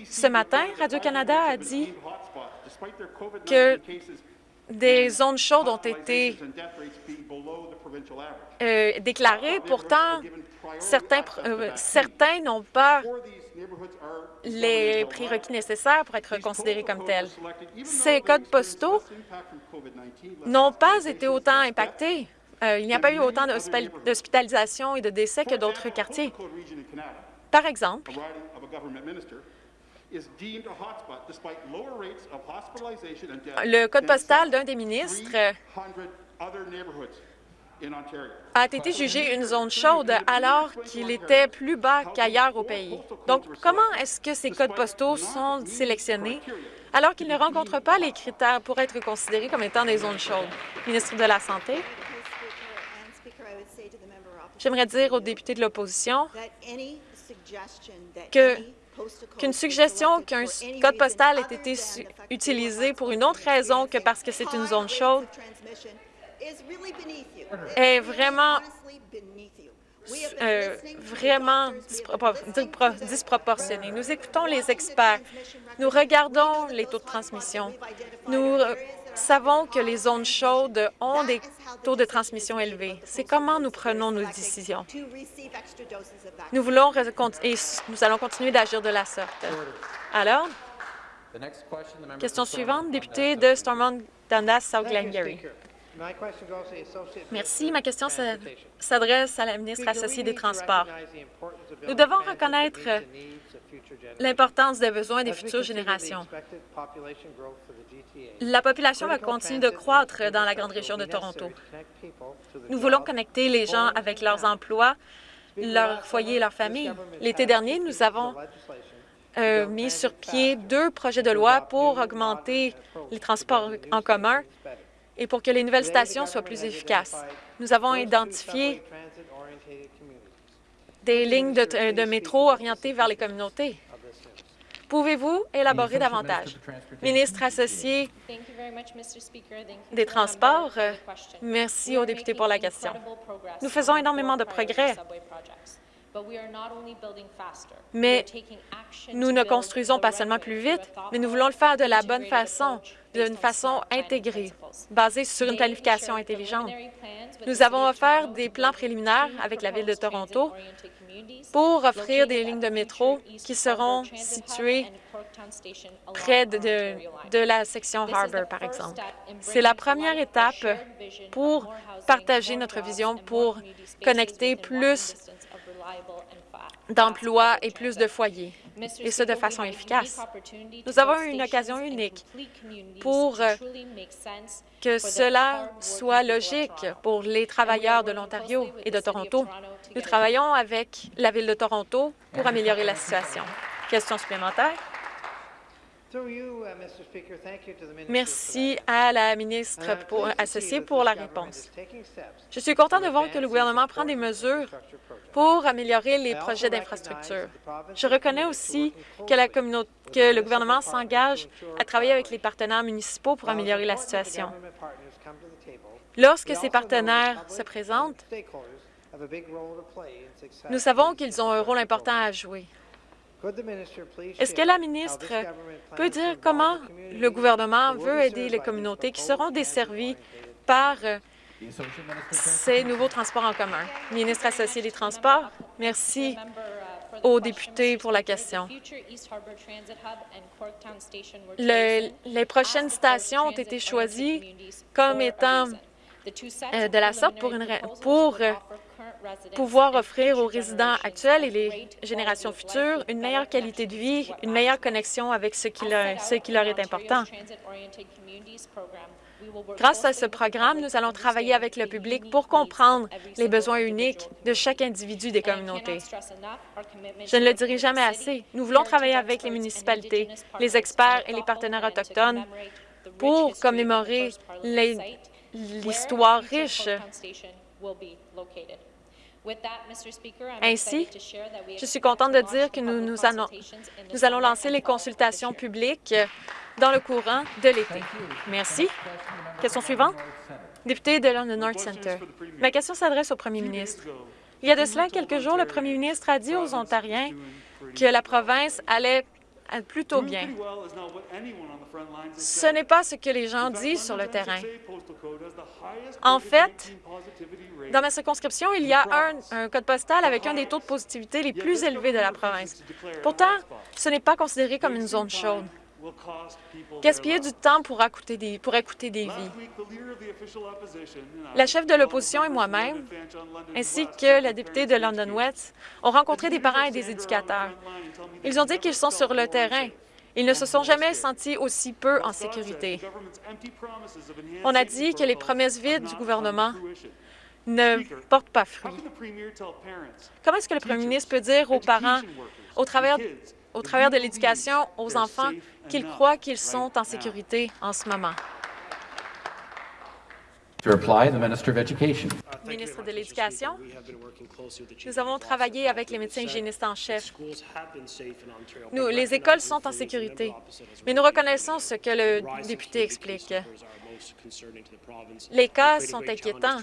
Ce matin, Radio-Canada a dit que des zones chaudes ont été euh, déclarées. Pourtant, certains, euh, certains n'ont pas les prérequis nécessaires pour être considérés comme tels. Ces codes postaux n'ont pas été autant impactés. Euh, il n'y a pas eu autant d'hospitalisations et de décès que d'autres quartiers. Par exemple, le code postal d'un des ministres a été jugé une zone chaude alors qu'il était plus bas qu'ailleurs au pays. Donc, comment est-ce que ces codes postaux sont sélectionnés alors qu'ils ne rencontrent pas les critères pour être considérés comme étant des zones chaudes? Ministre de la Santé. J'aimerais dire aux députés de l'opposition qu'une suggestion qu'un code postal ait été utilisé pour une autre raison que parce que c'est une zone chaude est vraiment euh, vraiment disproportionné. Nous écoutons les experts. Nous regardons les taux de transmission. Nous savons que les zones chaudes ont des taux de transmission élevés. C'est comment nous prenons nos décisions. Nous voulons et nous allons continuer d'agir de la sorte. Alors, question suivante, député de Stormont Dundas, South Glengarry. Merci. Ma question s'adresse à la ministre associée des Transports. Nous devons reconnaître l'importance des besoins des futures générations. La population va continuer de croître dans la grande région de Toronto. Nous voulons connecter les gens avec leurs emplois, leurs foyers et leurs familles. L'été dernier, nous avons euh, mis sur pied deux projets de loi pour augmenter les transports en commun et pour que les nouvelles stations soient plus efficaces. Nous avons identifié des lignes de, métro orientées vers les communautés. Pouvez-vous élaborer davantage? Ministre associé des Transports, merci aux députés pour la question. Nous faisons énormément de progrès, mais nous ne construisons pas seulement plus vite, mais nous voulons le faire de la bonne façon, d'une façon intégrée, basée sur une planification intelligente. Nous avons offert des plans préliminaires avec la Ville de Toronto pour offrir des lignes de métro qui seront situées près de, de, la section Harbour, par exemple. C'est la première étape pour partager notre vision pour connecter plus d'emplois et plus de foyers, et ce de façon efficace. Nous avons une occasion unique pour euh, que cela soit logique pour les travailleurs de l'Ontario et de Toronto. Nous travaillons avec la Ville de Toronto pour améliorer la situation. Question supplémentaire? Merci à la ministre associée pour la réponse. Je suis content de voir que le gouvernement prend des mesures pour améliorer les projets d'infrastructure. Je reconnais aussi que, la que le gouvernement s'engage à travailler avec les partenaires municipaux pour améliorer la situation. Lorsque ces partenaires se présentent, nous savons qu'ils ont un rôle important à jouer. Est-ce que la ministre peut dire comment le gouvernement veut aider les communautés qui seront desservies par ces nouveaux transports en commun? Ministre associé des Transports, merci aux députés pour la question. les prochaines stations ont été choisies comme étant euh, de la sorte pour, une, pour pouvoir offrir aux résidents actuels et les générations futures une meilleure qualité de vie, une meilleure connexion avec ce qui leur, est important. Grâce à ce programme, nous allons travailler avec le public pour comprendre les besoins uniques de chaque individu des communautés. Je ne le dirai jamais assez. Nous voulons travailler avec les municipalités, les experts et les partenaires autochtones pour commémorer l'histoire riche Ainsi, je suis contente de dire que nous, nous, allons, nous allons lancer les consultations publiques dans le courant de l'été. Merci. Question suivante. Député de London North Centre. Ma question s'adresse au premier ministre. Il y a de cela quelques jours, le premier ministre a dit aux Ontariens que la province allait plutôt bien. Ce n'est pas ce que les gens disent sur le terrain. En fait, dans ma circonscription, il y a un, un, code postal avec un des taux de positivité les plus élevés de la province. Pourtant, ce n'est pas considéré comme une zone chaude. Gaspiller du temps pour écouter des, pour écouter des vies? La chef de l'opposition et moi-même, ainsi que la députée de London West, ont rencontré des parents et des éducateurs. Ils ont dit qu'ils sont sur le terrain. Ils ne se sont jamais sentis aussi peu en sécurité. On a dit que les promesses vides du gouvernement ne portent pas fruit? Comment est-ce que le premier ministre peut dire aux parents, au travers, au travers de l'éducation aux enfants, qu'ils croient qu'ils sont en sécurité en ce moment? To reply, the Minister of Education. Ministre de l'Éducation, nous avons travaillé avec les médecins hygiénistes en chef. Nous, les écoles sont en sécurité, mais nous reconnaissons ce que le député explique. Les cas sont inquiétants.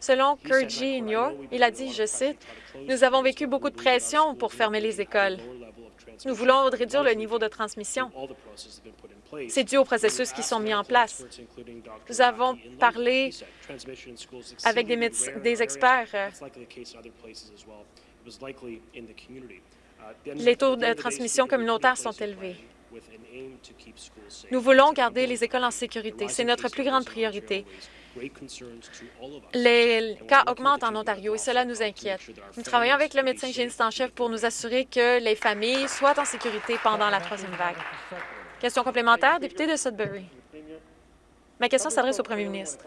Selon Kurji Inyor, il a dit, je cite, « Nous avons vécu beaucoup de pression pour fermer les écoles. Nous voulons réduire le niveau de transmission. C'est dû aux processus qui sont mis en place. Nous avons parlé avec des, des experts. Les taux de transmission communautaire sont élevés. Nous voulons garder les écoles en sécurité. C'est notre plus grande priorité. Les cas augmentent en Ontario et cela nous inquiète. Nous travaillons avec le médecin hygiéniste en chef pour nous assurer que les familles soient en sécurité pendant la troisième vague. Question complémentaire, député de Sudbury. Ma question s'adresse au premier ministre.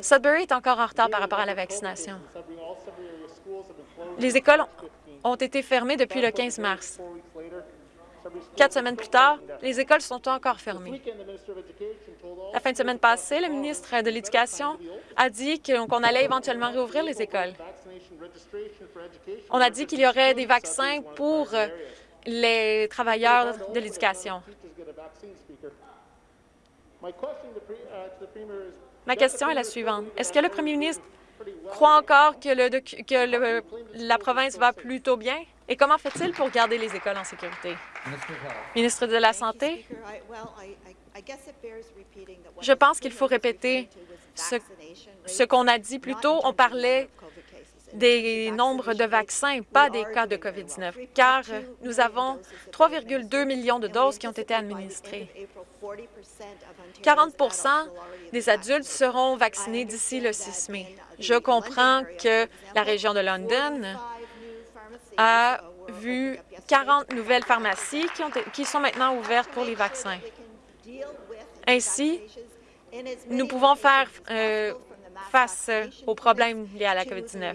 Sudbury est encore en retard par rapport à la vaccination. Les écoles ont été fermées depuis le 15 mars. Quatre semaines plus tard, les écoles sont encore fermées. La fin de semaine passée, le ministre de l'Éducation a dit qu'on allait éventuellement réouvrir les écoles. On a dit qu'il y aurait des vaccins pour les travailleurs de l'éducation. Ma question est la suivante. Est-ce que le premier ministre croit encore que, la province va plutôt bien? Et comment fait-il pour garder les écoles en sécurité? Ministre de la Santé, je pense qu'il faut répéter ce, ce qu'on a dit plus tôt. On parlait des nombres de vaccins, pas des cas de COVID-19, car nous avons 3,2 millions de doses qui ont été administrées. 40 des adultes seront vaccinés d'ici le 6 mai. Je comprends que la région de London a vu 40 nouvelles pharmacies qui, ont, qui sont maintenant ouvertes pour les vaccins. Ainsi, nous pouvons faire euh, face aux problèmes liés à la COVID-19.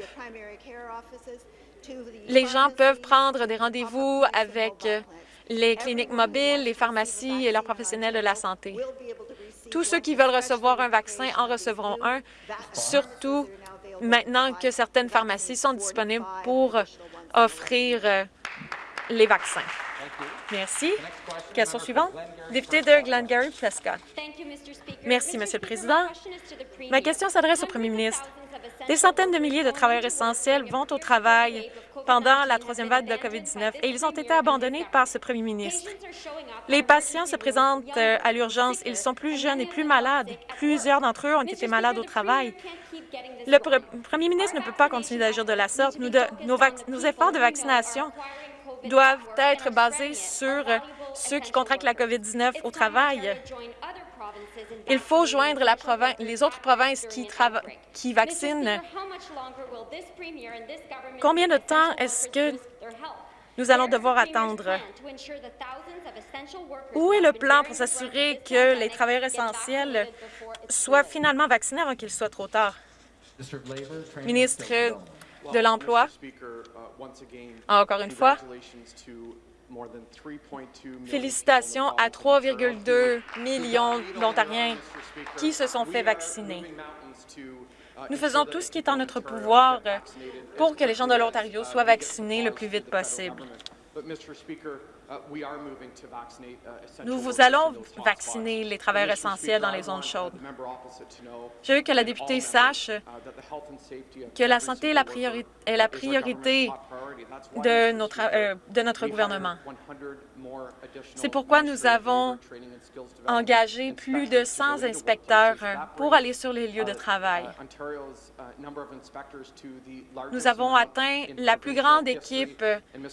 Les gens peuvent prendre des rendez-vous avec les cliniques mobiles, les pharmacies et leurs professionnels de la santé. Tous ceux qui veulent recevoir un vaccin en recevront un, surtout maintenant que certaines pharmacies sont disponibles pour offrir euh, les vaccins. Merci. Question suivante. Député de Glengarry Prescott. Merci, Monsieur le Président. Ma question s'adresse au premier ministre. Des centaines de milliers de travailleurs essentiels vont au travail pendant la troisième vague de COVID-19 et ils ont été abandonnés par ce premier ministre. Les patients se présentent euh, à l'urgence. Ils sont plus jeunes et plus malades. Plusieurs d'entre eux ont été malades au travail. Le premier ministre ne peut pas continuer d'agir de la sorte. Nos, nos efforts de vaccination doivent être basés sur ceux qui contractent la COVID-19 au travail. Il faut joindre les autres provinces qui, qui vaccinent. Combien de temps est-ce que nous allons devoir attendre? Où est le plan pour s'assurer que les travailleurs essentiels soient finalement vaccinés avant qu'il soit trop tard? Ministre de l'Emploi, encore une fois, Félicitations à 3,2 millions d'Ontariens qui se sont fait vacciner. Nous faisons tout ce qui est en notre pouvoir pour que les gens de l'Ontario soient vaccinés le plus vite possible. Nous vous allons vacciner les travailleurs essentiels dans les zones chaudes. Je veux que la députée sache que la santé est la, priori est la priorité de notre, euh, de notre gouvernement. C'est pourquoi nous avons engagé plus de 100 inspecteurs pour aller sur les lieux de travail. Nous avons atteint la plus grande équipe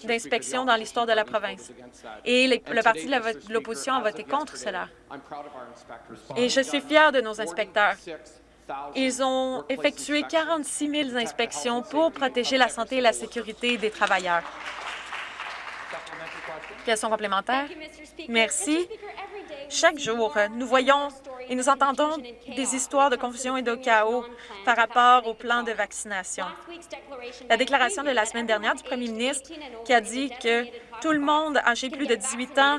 d'inspection dans l'histoire de la province. Et le Parti de l'opposition a voté contre cela. Et je suis fier de nos inspecteurs. Ils ont effectué 46 000 inspections pour protéger la santé et la sécurité des travailleurs. Question complémentaire? Merci. Chaque jour, nous voyons et nous entendons des histoires de confusion et de chaos par rapport au plan de vaccination. La déclaration de la semaine dernière du premier ministre qui a dit que tout le monde âgé plus de 18 ans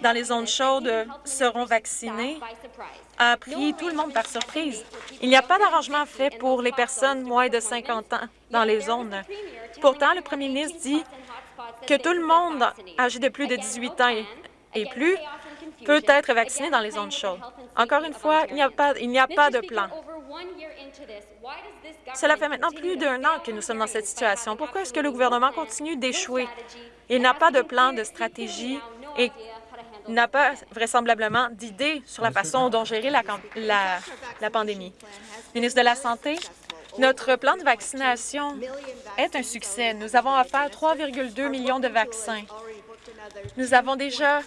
dans les zones chaudes seront vaccinés a pris tout le monde par surprise. Il n'y a pas d'arrangement fait pour les personnes moins de 50 ans dans les zones. Pourtant, le premier ministre dit que tout le monde âgé de plus de 18 ans et plus peut être vacciné dans les zones chaudes. Encore une fois, il n'y a, pas, a pas de plan. Cela fait maintenant plus d'un an que nous sommes dans cette situation. Pourquoi est-ce que le gouvernement continue d'échouer? Il n'a pas de plan, de stratégie et n'a pas vraisemblablement d'idée sur la façon dont gérer la, la, la pandémie. Ministre de la Santé, notre plan de vaccination est un succès. Nous avons offert 3,2 millions de vaccins. Nous avons déjà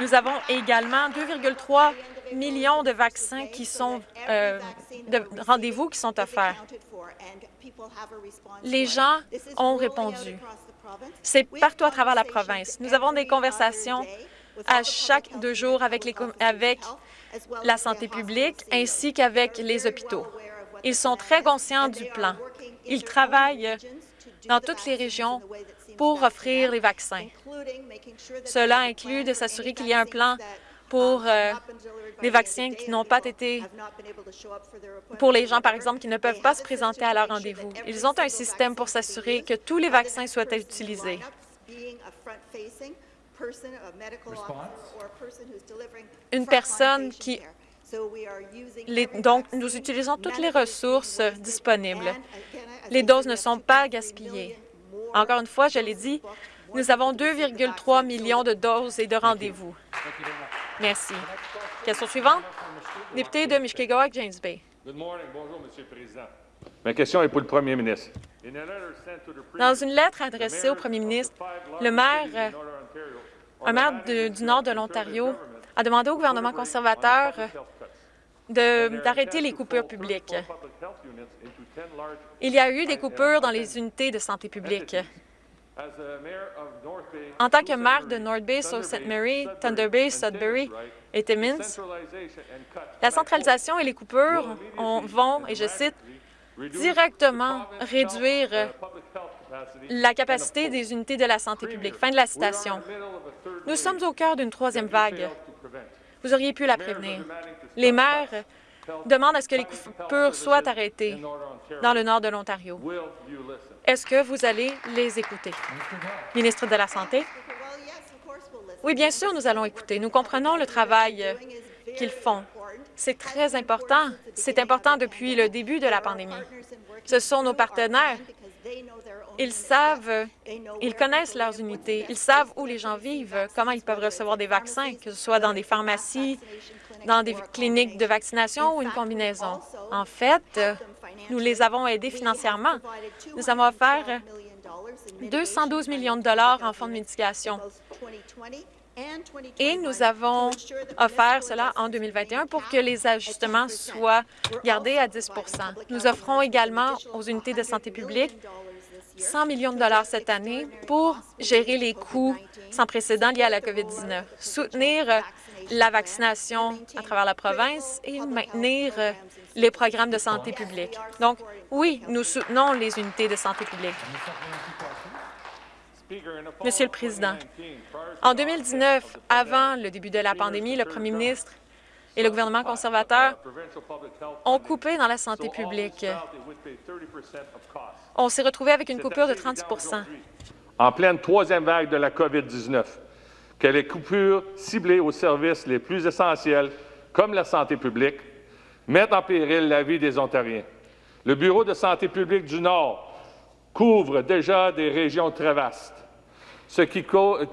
nous avons également 2,3 millions de vaccins qui sont euh, de rendez-vous qui sont offerts. Les gens ont répondu. C'est partout à travers la province. Nous avons des conversations à chaque deux jours avec, les, avec la santé publique ainsi qu'avec les hôpitaux. Ils sont très conscients du plan. Ils travaillent dans toutes les régions pour offrir les vaccins. Cela inclut de s'assurer qu'il y a un plan pour euh, les vaccins qui n'ont pas été pour les gens, par exemple, qui ne peuvent pas se présenter à leur rendez-vous. Ils ont un système pour s'assurer que tous les vaccins soient utilisés. Une personne qui... donc, nous utilisons toutes les ressources disponibles. Les doses ne sont pas gaspillées. Encore une fois, je l'ai dit, nous avons 2,3 millions de doses et de rendez-vous. Merci. Question suivante. Député de Mishkegoak, James Bay. Bonjour, Monsieur le Président. Ma question est pour le premier ministre. Dans une lettre adressée au premier ministre, le maire, un maire du nord de l'Ontario a demandé au gouvernement conservateur d'arrêter les coupures publiques. Il y a eu des coupures dans les unités de santé publique. En tant que maire de North Bay, Sault Ste. Marie, Thunder Bay, Sudbury et Timmins, la centralisation et les coupures vont, et je cite, directement réduire la capacité des unités de la santé publique. Fin de la citation. Nous sommes au cœur d'une troisième vague. Vous auriez pu la prévenir. Les maires demandent à ce que les coupures soient arrêtées dans le nord de l'Ontario. Est-ce que vous allez les écouter? Ministre de la Santé? Oui, bien sûr, nous allons écouter. Nous comprenons le travail qu'ils font. C'est très important. C'est important depuis le début de la pandémie. Ce sont nos partenaires. Ils savent, ils connaissent leurs unités, ils savent où les gens vivent, comment ils peuvent recevoir des vaccins, que ce soit dans des pharmacies, dans des cliniques de vaccination ou une combinaison. En fait, nous les avons aidés financièrement. Nous avons offert 212 millions de dollars en fonds de mitigation. Et nous avons offert cela en 2021 pour que les ajustements soient gardés à 10% Nous offrons également aux unités de santé publique 100 millions de dollars cette année pour gérer les coûts sans précédent liés à la COVID-19, soutenir la vaccination à travers la province et maintenir les programmes de santé publique. Donc, oui, nous soutenons les unités de santé publique. Monsieur le Président, en 2019, avant le début de la pandémie, le premier ministre et le gouvernement conservateur ont coupé dans la santé publique. On s'est retrouvé avec une coupure de 30% En pleine troisième vague de la COVID-19, que les coupures ciblées aux services les plus essentiels, comme la santé publique, mettent en péril la vie des Ontariens. Le Bureau de santé publique du Nord couvre déjà des régions très vastes, ce qui,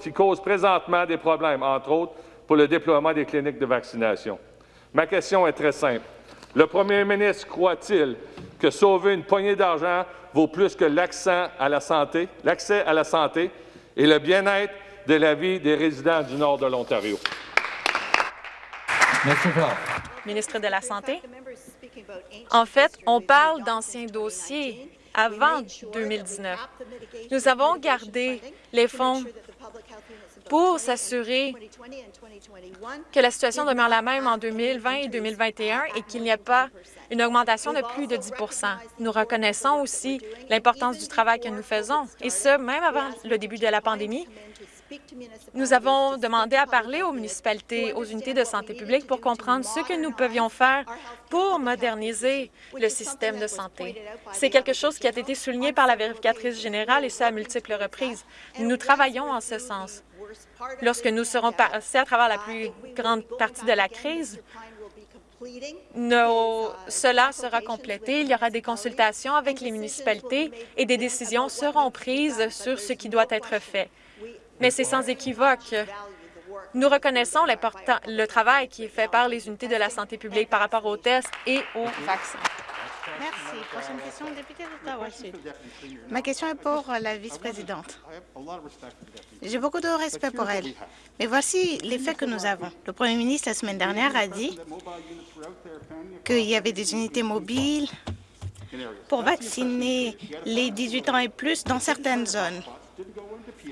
qui cause présentement des problèmes, entre autres, pour le déploiement des cliniques de vaccination. Ma question est très simple. Le premier ministre croit-il que sauver une poignée d'argent vaut plus que l'accès à la santé, l'accès à la santé et le bien-être de la vie des résidents du nord de l'Ontario? Ministre de la Santé? En fait, on parle d'anciens dossiers avant 2019. Nous avons gardé les fonds pour s'assurer que la situation demeure la même en 2020 et 2021 et qu'il n'y a pas une augmentation de plus de 10% Nous reconnaissons aussi l'importance du travail que nous faisons, et ce, même avant le début de la pandémie. Nous avons demandé à parler aux municipalités, aux unités de santé publique pour comprendre ce que nous pouvions faire pour moderniser le système de santé. C'est quelque chose qui a été souligné par la vérificatrice générale et ce à multiples reprises. Nous travaillons en ce sens. Lorsque nous serons passés à travers la plus grande partie de la crise, cela sera complété. Il y aura des consultations avec les municipalités et des décisions seront prises sur ce qui doit être fait. Mais c'est sans équivoque. Nous reconnaissons le travail qui est fait par les unités de la santé publique par rapport aux tests et aux vaccins. Merci. Prochaine question, député d'Ottawa-Sud. Ma question est pour la vice-présidente. J'ai beaucoup de respect pour elle. Mais voici les faits que nous avons. Le premier ministre, la semaine dernière, a dit qu'il y avait des unités mobiles pour vacciner les 18 ans et plus dans certaines zones.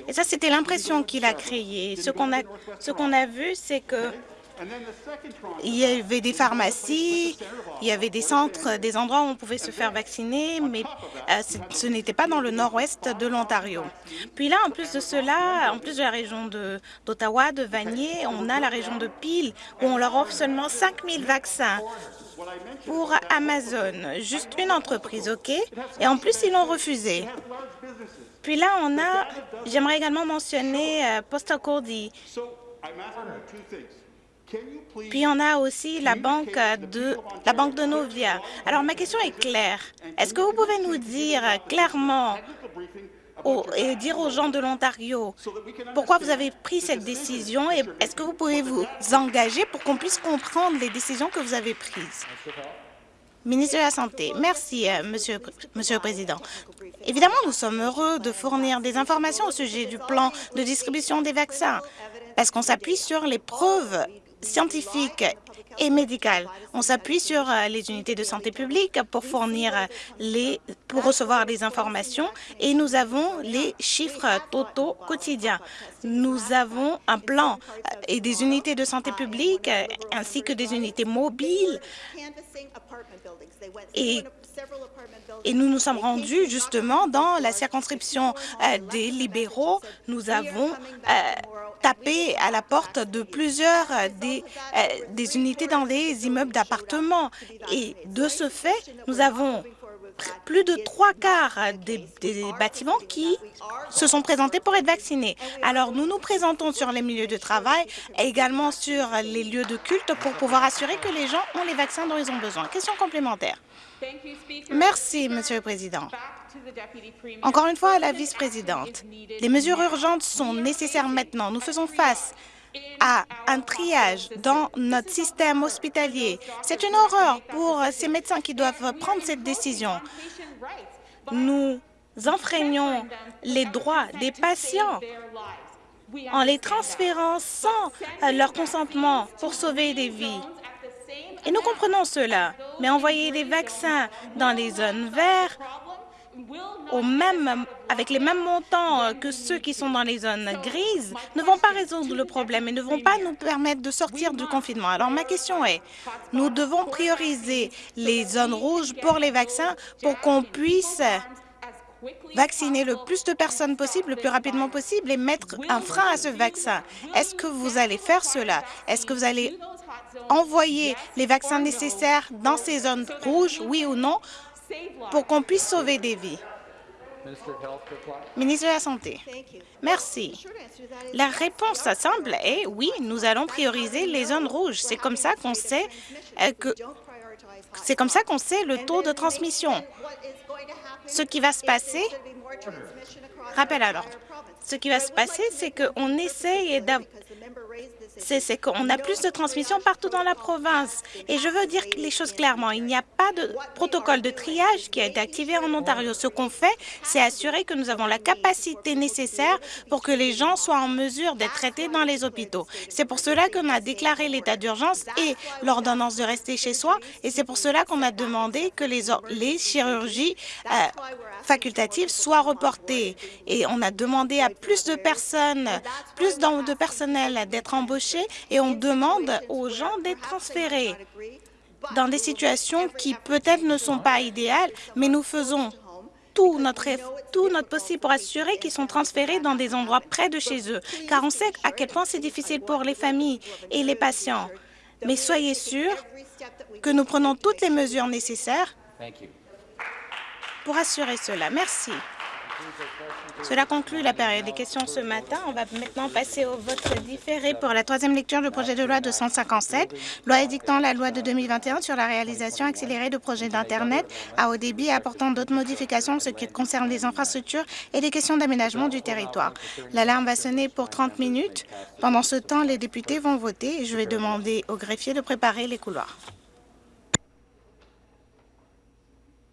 Et ça, c'était l'impression qu'il a créée. Ce qu'on a, ce qu'on a vu, c'est que il y avait des pharmacies, il y avait des centres, des endroits où on pouvait se faire vacciner, mais euh, ce n'était pas dans le nord-ouest de l'Ontario. Puis là, en plus de cela, en plus de la région d'Ottawa, de, Vanier, on a la région de Peel, où on leur offre seulement 5 000 vaccins pour Amazon. Juste une entreprise, OK? Et en plus, ils l'ont refusé. Puis là, on a, j'aimerais également mentionner euh, Postacodi. Puis on a aussi la banque de la banque de Novia. Alors ma question est claire. Est-ce que vous pouvez nous dire clairement et dire aux gens de l'Ontario pourquoi vous avez pris cette décision et est-ce que vous pouvez vous engager pour qu'on puisse comprendre les décisions que vous avez prises? Ministre de la Santé. Merci, euh, Monsieur, le Président. Évidemment, nous sommes heureux de fournir des informations au sujet du plan de distribution des vaccins parce qu'on s'appuie sur les preuves scientifiques et médicales. On s'appuie sur euh, les unités de santé publique pour fournir les, pour recevoir des informations et nous avons les chiffres totaux quotidiens. Nous avons un plan euh, et des unités de santé publique ainsi que des unités mobiles et, et, nous nous sommes rendus justement dans la circonscription euh, des libéraux. Nous avons euh, tapé à la porte de plusieurs euh, des, des unités dans des immeubles d'appartements. Et de ce fait, nous avons plus de trois quarts des, bâtiments qui se sont présentés pour être vaccinés. Alors, nous nous présentons sur les milieux de travail et également sur les lieux de culte pour pouvoir assurer que les gens ont les vaccins dont ils ont besoin. Question complémentaire. Merci, Monsieur le Président. Encore une fois, à la vice-présidente, les mesures urgentes sont nécessaires maintenant. Nous faisons face à un triage dans notre système hospitalier. C'est une horreur pour ces médecins qui doivent prendre cette décision. Nous enfreignons les droits des patients en les transférant sans leur consentement pour sauver des vies. Et nous comprenons cela, mais envoyer des vaccins dans les zones vertes avec les mêmes montants que ceux qui sont dans les zones grises ne vont pas résoudre le problème et ne vont pas nous permettre de sortir du confinement. Alors ma question est, nous devons prioriser les zones rouges pour les vaccins pour qu'on puisse vacciner le plus de personnes possible, le plus rapidement possible et mettre un frein à ce vaccin. Est-ce que vous allez faire cela? Est-ce que vous allez envoyer les vaccins nécessaires dans ces zones rouges, oui ou non, pour qu'on puisse sauver des vies? Ministre de la Santé. Merci. La réponse simple est oui, nous allons prioriser les zones rouges. C'est comme ça qu'on sait euh, que c'est comme ça qu'on sait le taux de transmission. Ce qui va se passer, rappel à l'ordre, ce qui va se passer, c'est qu'on essaye c'est qu'on a plus de transmission partout dans la province. Et je veux dire les choses clairement. Il n'y a pas de protocole de triage qui a été activé en Ontario. Ce qu'on fait, c'est assurer que nous avons la capacité nécessaire pour que les gens soient en mesure d'être traités dans les hôpitaux. C'est pour cela qu'on a déclaré l'état d'urgence et l'ordonnance de rester chez soi. Et c'est pour cela qu'on a demandé que les, chirurgies euh, facultatives soient reportées. Et on a demandé à plus de personnes, plus de personnel d'être et on demande aux gens d'être transférés dans des situations qui peut-être ne sont pas idéales, mais nous faisons tout notre, tout notre possible pour assurer qu'ils sont transférés dans des endroits près de chez eux, car on sait à quel point c'est difficile pour les familles et les patients. Mais soyez sûrs que nous prenons toutes les mesures nécessaires pour assurer cela. Merci. Cela conclut la période des questions ce matin. On va maintenant passer au vote différé pour la troisième lecture du projet de loi 257, loi édictant la loi de 2021 sur la réalisation accélérée de projets d'Internet à haut débit et apportant d'autres modifications en ce qui concerne les infrastructures et les questions d'aménagement du territoire. L'alarme va sonner pour 30 minutes. Pendant ce temps, les députés vont voter et je vais demander au greffier de préparer les couloirs.